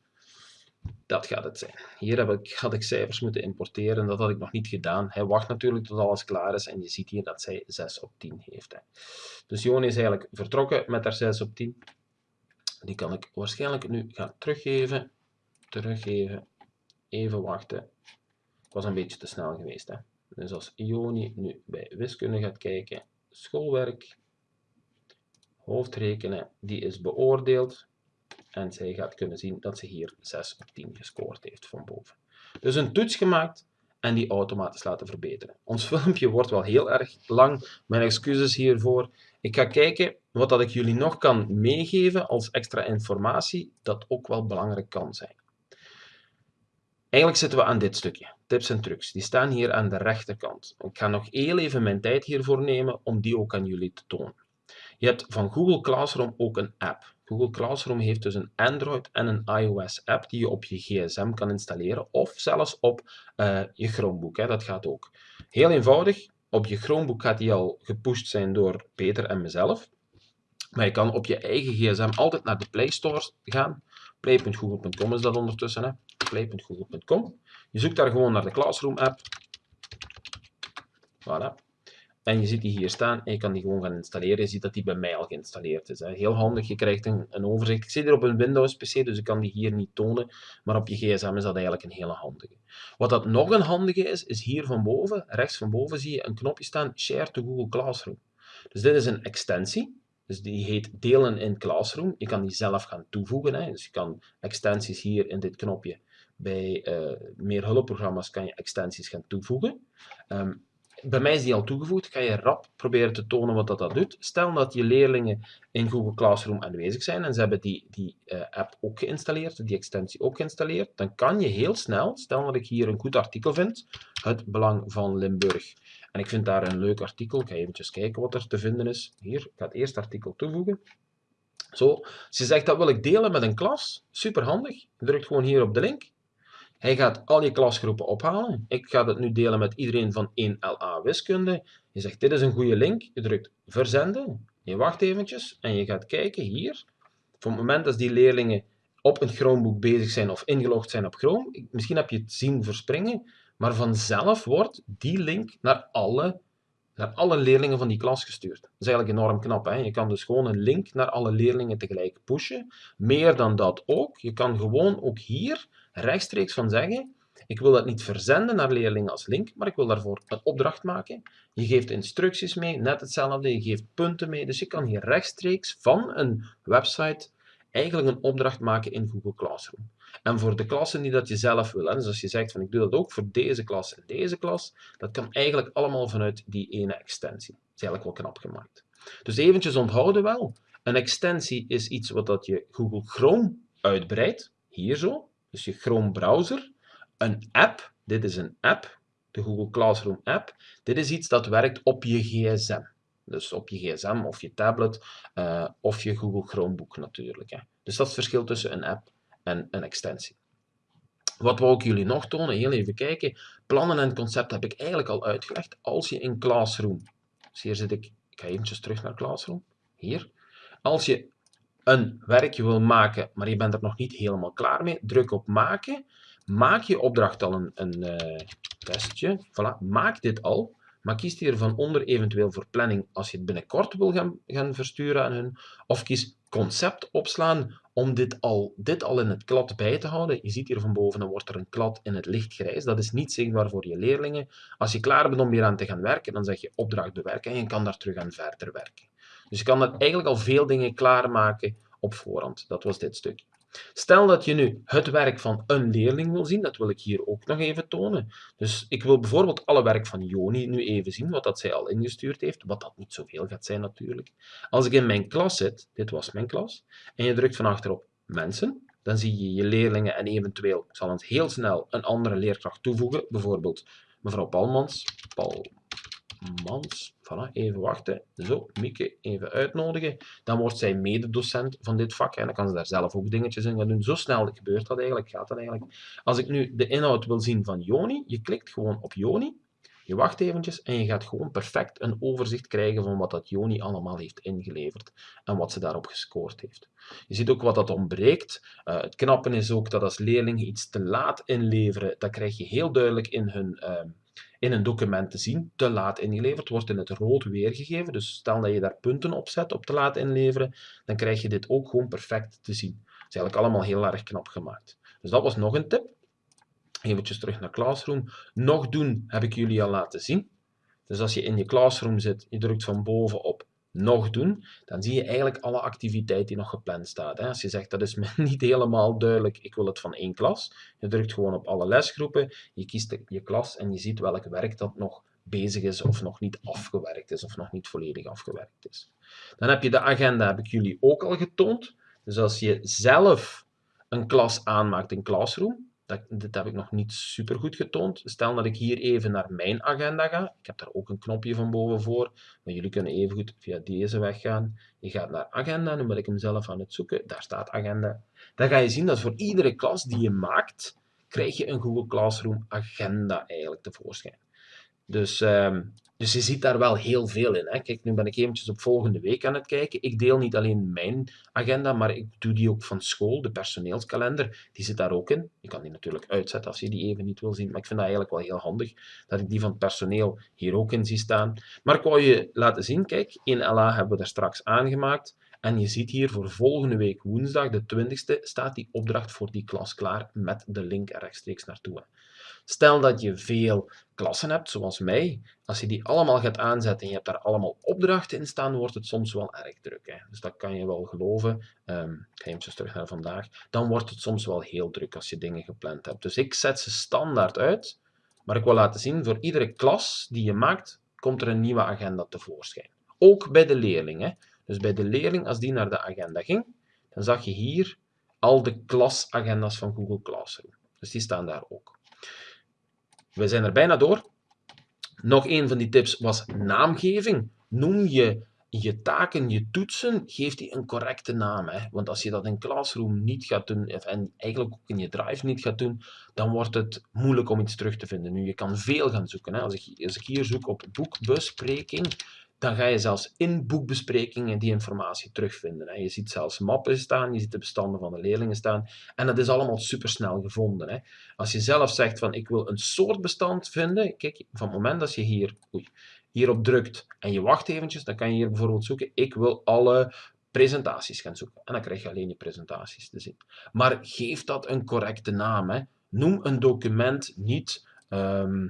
[SPEAKER 1] Dat gaat het zijn. Hier heb ik, had ik cijfers moeten importeren. Dat had ik nog niet gedaan. Hij wacht natuurlijk tot alles klaar is. En je ziet hier dat zij 6 op 10 heeft. Hè. Dus Joni is eigenlijk vertrokken met haar 6 op 10. Die kan ik waarschijnlijk nu gaan teruggeven. Teruggeven. Even wachten. Ik was een beetje te snel geweest. Hè. Dus als Joni nu bij wiskunde gaat kijken. Schoolwerk hoofdrekenen, die is beoordeeld. En zij gaat kunnen zien dat ze hier 6 op 10 gescoord heeft van boven. Dus een toets gemaakt en die automatisch laten verbeteren. Ons filmpje wordt wel heel erg lang. Mijn excuses hiervoor. Ik ga kijken wat dat ik jullie nog kan meegeven als extra informatie, dat ook wel belangrijk kan zijn. Eigenlijk zitten we aan dit stukje, tips en trucs. Die staan hier aan de rechterkant. Ik ga nog heel even mijn tijd hiervoor nemen om die ook aan jullie te tonen. Je hebt van Google Classroom ook een app. Google Classroom heeft dus een Android en een iOS app die je op je gsm kan installeren of zelfs op uh, je Chromebook. Hè. Dat gaat ook. Heel eenvoudig. Op je Chromebook gaat die al gepusht zijn door Peter en mezelf. Maar je kan op je eigen gsm altijd naar de Play Store gaan. Play.google.com is dat ondertussen. Play.google.com. Je zoekt daar gewoon naar de Classroom app. Voilà. En je ziet die hier staan en je kan die gewoon gaan installeren. Je ziet dat die bij mij al geïnstalleerd is. Hè. Heel handig, je krijgt een, een, overzicht. Ik zit hier op een Windows PC, dus ik kan die hier niet tonen. Maar op je gsm is dat eigenlijk een hele handige. Wat dat nog een handige is, is hier van boven, rechts van boven zie je een knopje staan, Share to Google Classroom. Dus dit is een extensie. Dus die heet delen in Classroom. Je kan die zelf gaan toevoegen. Hè. Dus je kan extensies hier in dit knopje. Bij uh, meer hulpprogramma's kan je extensies gaan toevoegen. Um, bij mij is die al toegevoegd. Ga je rap proberen te tonen wat dat, dat doet. Stel dat je leerlingen in Google Classroom aanwezig zijn en ze hebben die, die uh, app ook geïnstalleerd, die extensie ook geïnstalleerd, dan kan je heel snel, stel dat ik hier een goed artikel vind, het belang van Limburg. En ik vind daar een leuk artikel. Ik ga eventjes kijken wat er te vinden is. Hier, ik ga het eerste artikel toevoegen. Zo, je zegt dat wil ik delen met een klas, super handig. Je drukt gewoon hier op de link. Hij gaat al je klasgroepen ophalen. Ik ga dat nu delen met iedereen van 1LA wiskunde. Je zegt dit is een goede link. Je drukt verzenden. Je wacht eventjes en je gaat kijken hier. Op het moment dat die leerlingen op een Chromebook bezig zijn of ingelogd zijn op Chrome, misschien heb je het zien verspringen, maar vanzelf wordt die link naar alle, naar alle leerlingen van die klas gestuurd. Dat is eigenlijk enorm knap. Hè? Je kan dus gewoon een link naar alle leerlingen tegelijk pushen. Meer dan dat ook. Je kan gewoon ook hier rechtstreeks van zeggen, ik wil dat niet verzenden naar leerlingen als link, maar ik wil daarvoor een opdracht maken. Je geeft instructies mee, net hetzelfde, je geeft punten mee. Dus je kan hier rechtstreeks van een website eigenlijk een opdracht maken in Google Classroom. En voor de klassen die dat je zelf wil, dus als je zegt van ik doe dat ook voor deze klas en deze klas, dat kan eigenlijk allemaal vanuit die ene extensie. Dat is eigenlijk wel knap gemaakt. Dus eventjes onthouden wel, een extensie is iets wat dat je Google Chrome uitbreidt, hier zo, dus je Chrome browser, een app, dit is een app, de Google Classroom app, dit is iets dat werkt op je gsm. Dus op je gsm of je tablet uh, of je Google Chromebook natuurlijk. Hè. Dus dat is het verschil tussen een app en een extensie. Wat wou ik jullie nog tonen? Heel even kijken. Plannen en concept heb ik eigenlijk al uitgelegd. Als je in Classroom, dus hier zit ik, ik ga eventjes terug naar Classroom, hier. Als je een werkje wil maken, maar je bent er nog niet helemaal klaar mee, druk op maken. Maak je opdracht al een, een uh, testje. Voilà, maak dit al. Maar kies hier van onder eventueel voor planning als je het binnenkort wil gaan, gaan versturen aan hun. Of kies concept opslaan om dit al, dit al in het klad bij te houden. Je ziet hier van boven, dan wordt er een klad in het lichtgrijs. Dat is niet zichtbaar voor je leerlingen. Als je klaar bent om hier aan te gaan werken, dan zeg je opdracht bewerken en je kan daar terug aan verder werken. Dus je kan eigenlijk al veel dingen klaarmaken op voorhand. Dat was dit stukje. Stel dat je nu het werk van een leerling wil zien, dat wil ik hier ook nog even tonen. Dus ik wil bijvoorbeeld alle werk van Joni nu even zien, wat dat zij al ingestuurd heeft, wat dat niet zoveel gaat zijn natuurlijk. Als ik in mijn klas zit, dit was mijn klas, en je drukt van achterop mensen, dan zie je je leerlingen en eventueel, ik zal het heel snel een andere leerkracht toevoegen, bijvoorbeeld mevrouw Palmans, Paul Mans. Voilà, even wachten. Zo, Mieke even uitnodigen. Dan wordt zij mededocent van dit vak en dan kan ze daar zelf ook dingetjes in gaan doen. Zo snel gebeurt dat eigenlijk, gaat dat eigenlijk. Als ik nu de inhoud wil zien van Joni, je klikt gewoon op Joni. Je wacht eventjes en je gaat gewoon perfect een overzicht krijgen van wat dat Joni allemaal heeft ingeleverd en wat ze daarop gescoord heeft. Je ziet ook wat dat ontbreekt. Uh, het knappen is ook dat als leerlingen iets te laat inleveren, dat krijg je heel duidelijk in hun... Uh, in een document te zien, te laat ingeleverd, wordt in het rood weergegeven. Dus stel dat je daar punten op zet op te laat inleveren, dan krijg je dit ook gewoon perfect te zien. Dat is eigenlijk allemaal heel erg knap gemaakt. Dus dat was nog een tip. Even terug naar Classroom. Nog doen heb ik jullie al laten zien. Dus als je in je Classroom zit, je drukt van boven op nog doen, dan zie je eigenlijk alle activiteit die nog gepland staat. Als je zegt, dat is me niet helemaal duidelijk, ik wil het van één klas, je drukt gewoon op alle lesgroepen, je kiest je klas en je ziet welk werk dat nog bezig is of nog niet afgewerkt is of nog niet volledig afgewerkt is. Dan heb je de agenda, heb ik jullie ook al getoond. Dus als je zelf een klas aanmaakt in Classroom, dat, dit heb ik nog niet super goed getoond. Stel dat ik hier even naar mijn agenda ga. Ik heb daar ook een knopje van boven voor. Maar jullie kunnen even goed via deze weg gaan. Je gaat naar agenda. Nu ben ik hem zelf aan het zoeken. Daar staat agenda. Dan ga je zien dat voor iedere klas die je maakt, krijg je een Google Classroom agenda eigenlijk tevoorschijn. Dus ehm, Dus je ziet daar wel heel veel in. Hè. Kijk, nu ben ik eventjes op volgende week aan het kijken. Ik deel niet alleen mijn agenda, maar ik doe die ook van school. De personeelskalender, die zit daar ook in. Je kan die natuurlijk uitzetten als je die even niet wil zien. Maar ik vind dat eigenlijk wel heel handig, dat ik die van het personeel hier ook in zie staan. Maar ik wou je laten zien, kijk, in LA hebben we er straks aangemaakt. En je ziet hier voor volgende week woensdag, de 20ste, staat die opdracht voor die klas klaar met de link rechtstreeks naartoe. Stel dat je veel klassen hebt, zoals mij. Als je die allemaal gaat aanzetten en je hebt daar allemaal opdrachten in staan, wordt het soms wel erg druk. Hè? Dus dat kan je wel geloven. Um, ik ga even terug naar vandaag. Dan wordt het soms wel heel druk als je dingen gepland hebt. Dus ik zet ze standaard uit. Maar ik wil laten zien, voor iedere klas die je maakt, komt er een nieuwe agenda tevoorschijn. Ook bij de leerling. Dus bij de leerling, als die naar de agenda ging, dan zag je hier al de klasagenda's van Google Classroom. Dus die staan daar ook. We zijn er bijna door. Nog een van die tips was naamgeving. Noem je je taken, je toetsen, geef die een correcte naam. Hè? Want als je dat in Classroom niet gaat doen, en eigenlijk ook in je Drive niet gaat doen, dan wordt het moeilijk om iets terug te vinden. Nu, je kan veel gaan zoeken. Hè? Als, ik, als ik hier zoek op boekbespreking, dan ga je zelfs in boekbesprekingen die informatie terugvinden. Je ziet zelfs mappen staan, je ziet de bestanden van de leerlingen staan. En dat is allemaal supersnel gevonden. Als je zelf zegt van ik wil een soort bestand vinden, kijk, van het moment dat je hier, oei, hierop drukt en je wacht eventjes, dan kan je hier bijvoorbeeld zoeken, ik wil alle presentaties gaan zoeken. En dan krijg je alleen je presentaties te zien. Maar geef dat een correcte naam. Hè. Noem een document niet... Ehm,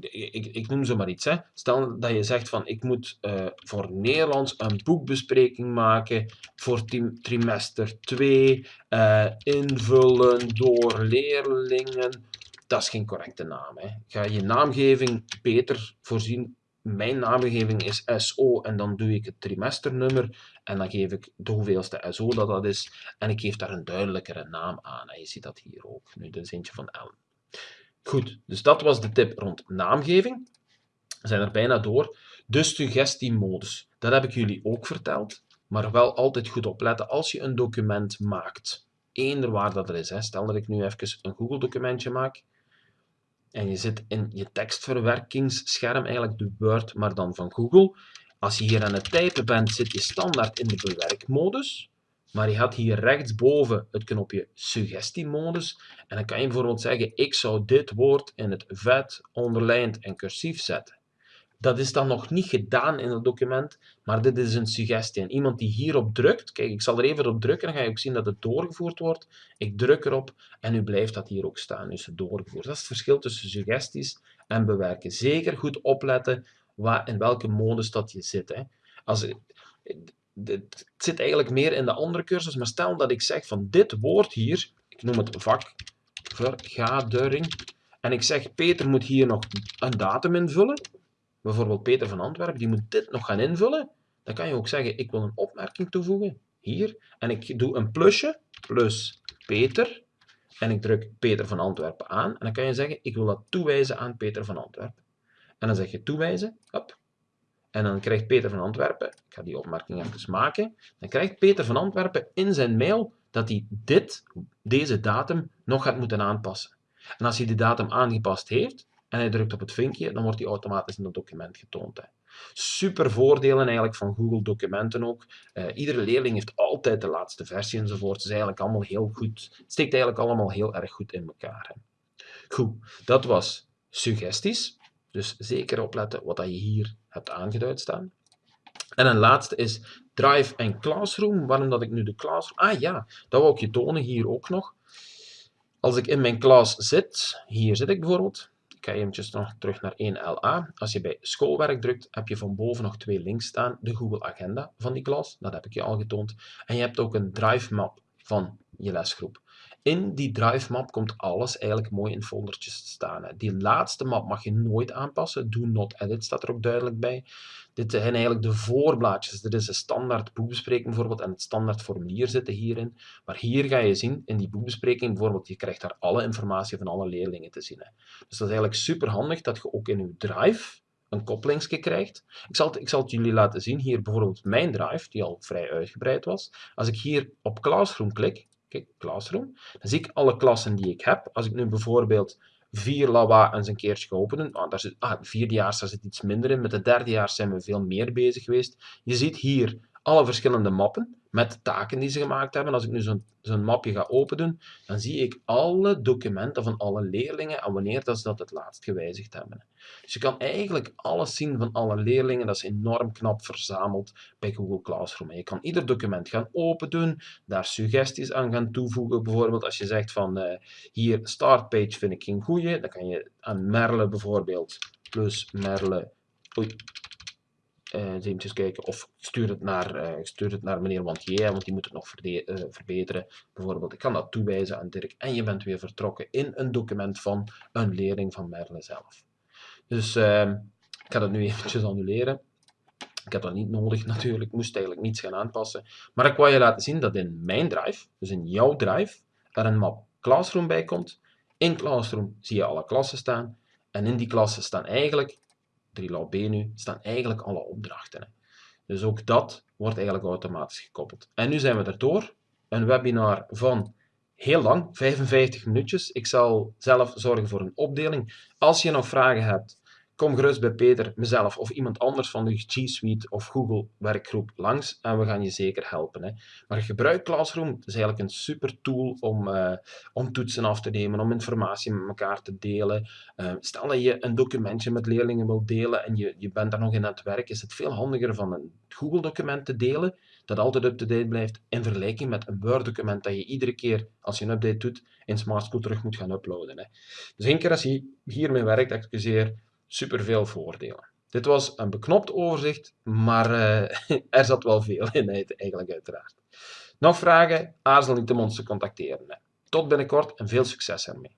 [SPEAKER 1] ik, ik noem ze maar iets. Hè. Stel dat je zegt van ik moet uh, voor Nederlands een boekbespreking maken voor trimester 2, uh, eh, invullen door leerlingen. Dat is geen correcte naam. Hè. Ga je naamgeving beter voorzien. Mijn naamgeving is SO en dan doe ik het trimesternummer en dan geef ik de hoeveelste SO dat dat is en ik geef daar een duidelijkere naam aan. En je ziet dat hier ook. Nu, dit is eentje van Ellen. Goed, dus dat was de tip rond naamgeving. We zijn er bijna door. De suggestiemodus, dat heb ik jullie ook verteld. Maar wel altijd goed opletten als je een document maakt. Eender waar dat er is. Hè. Stel dat ik nu even een Google documentje maak. En je zit in je tekstverwerkingsscherm, eigenlijk de Word, maar dan van Google. Als je hier aan het typen bent, zit je standaard in de bewerkmodus. Maar je had hier rechtsboven het knopje suggestiemodus. En dan kan je bijvoorbeeld zeggen, ik zou dit woord in het vet, onderlijnd en cursief zetten. Dat is dan nog niet gedaan in het document, maar dit is een suggestie. En iemand die hierop drukt, kijk, ik zal er even op drukken, dan ga je ook zien dat het doorgevoerd wordt. Ik druk erop en nu blijft dat hier ook staan, nu is het doorgevoerd. Dat is het verschil tussen suggesties en bewerken. Zeker goed opletten in welke modus dat je zit. Hè. Als, het zit eigenlijk meer in de andere cursus, maar stel dat ik zeg van dit woord hier, ik noem het vak, vergadering, en ik zeg Peter moet hier nog een datum invullen, bijvoorbeeld Peter van Antwerpen, die moet dit nog gaan invullen, dan kan je ook zeggen ik wil een opmerking toevoegen, hier, en ik doe een plusje, plus Peter, en ik druk Peter van Antwerpen aan, en dan kan je zeggen ik wil dat toewijzen aan Peter van Antwerpen. En dan zeg je toewijzen, hop, en dan krijgt Peter van Antwerpen, ik ga die opmerking even maken, dan krijgt Peter van Antwerpen in zijn mail dat hij dit, deze datum nog gaat moeten aanpassen. En als hij die datum aangepast heeft en hij drukt op het vinkje, dan wordt die automatisch in het document getoond. Hè. Super voordelen eigenlijk van Google Documenten ook. Uh, iedere leerling heeft altijd de laatste versie enzovoort. Het is eigenlijk allemaal heel goed. Het steekt eigenlijk allemaal heel erg goed in elkaar. Hè. Goed, dat was suggesties. Dus zeker opletten wat je hier hebt aangeduid staan. En een laatste is Drive en Classroom. Waarom dat ik nu de Classroom... Ah ja, dat wil ik je tonen hier ook nog. Als ik in mijn klas zit, hier zit ik bijvoorbeeld. Ik ga eventjes nog terug naar 1LA. Als je bij schoolwerk drukt, heb je van boven nog twee links staan. De Google Agenda van die klas, dat heb ik je al getoond. En je hebt ook een Drive map van je lesgroep. In die drive map komt alles eigenlijk mooi in foldertjes te staan. Die laatste map mag je nooit aanpassen. Do not edit staat er ook duidelijk bij. Dit zijn eigenlijk de voorblaadjes. Dit is een standaard boekbespreking bijvoorbeeld en het standaard formulier zitten hierin. Maar hier ga je zien, in die boekbespreking bijvoorbeeld, je krijgt daar alle informatie van alle leerlingen te zien. Dus dat is eigenlijk super handig dat je ook in je drive een koppelingsje krijgt. Ik zal, ik zal het jullie laten zien. Hier bijvoorbeeld mijn drive, die al vrij uitgebreid was. Als ik hier op Classroom klik, Kijk, Classroom. Dan zie ik alle klassen die ik heb. Als ik nu bijvoorbeeld vier lawa eens een keertje openen. Ah, daar zit, ah, vierdejaars zit iets minder in. Met de derdejaars zijn we veel meer bezig geweest. Je ziet hier alle verschillende mappen met de taken die ze gemaakt hebben. Als ik nu zo'n mapje ga openen, dan zie ik alle documenten van alle leerlingen en wanneer dat ze dat het laatst gewijzigd hebben. Dus je kan eigenlijk alles zien van alle leerlingen. Dat is enorm knap verzameld bij Google Classroom. Je kan ieder document gaan opendoen, daar suggesties aan gaan toevoegen. Bijvoorbeeld als je zegt van uh, hier startpage vind ik geen goeie, dan kan je aan Merle bijvoorbeeld plus Merle uh, eens kijken. Of stuur het naar, uh, stuur het naar meneer Wantier, want die moet het nog uh, verbeteren. Bijvoorbeeld, ik kan dat toewijzen aan Dirk en je bent weer vertrokken in een document van een leerling van Merle zelf. Dus ehm, ik ga dat nu eventjes annuleren. Ik heb dat niet nodig natuurlijk, ik moest eigenlijk niets gaan aanpassen. Maar ik wil je laten zien dat in mijn drive, dus in jouw drive, er een map Classroom bij komt. In Classroom zie je alle klassen staan. En in die klassen staan eigenlijk 3 B nu, staan eigenlijk alle opdrachten. Hè. Dus ook dat wordt eigenlijk automatisch gekoppeld. En nu zijn we er door. Een webinar van heel lang, 55 minuutjes. Ik zal zelf zorgen voor een opdeling. Als je nog vragen hebt, kom gerust bij Peter, mezelf of iemand anders van de G Suite of Google werkgroep langs en we gaan je zeker helpen. Hè. Maar gebruik Classroom, het is eigenlijk een super tool om, uh, toetsen af te nemen, om informatie met elkaar te delen. Uh, stel dat je een documentje met leerlingen wilt delen en je, je bent daar nog in aan het werk, is het veel handiger van een Google document te delen, dat altijd up-to-date blijft, in vergelijking met een Word document dat je iedere keer als je een update doet, in Smart School terug moet gaan uploaden. Hè. Dus één keer als je hiermee werkt, excuseer, superveel voordelen. Dit was een beknopt overzicht, maar uh, er zat wel veel in eigenlijk uiteraard. Nog vragen? Aarzel niet om ons te contacteren. Tot binnenkort en veel succes ermee.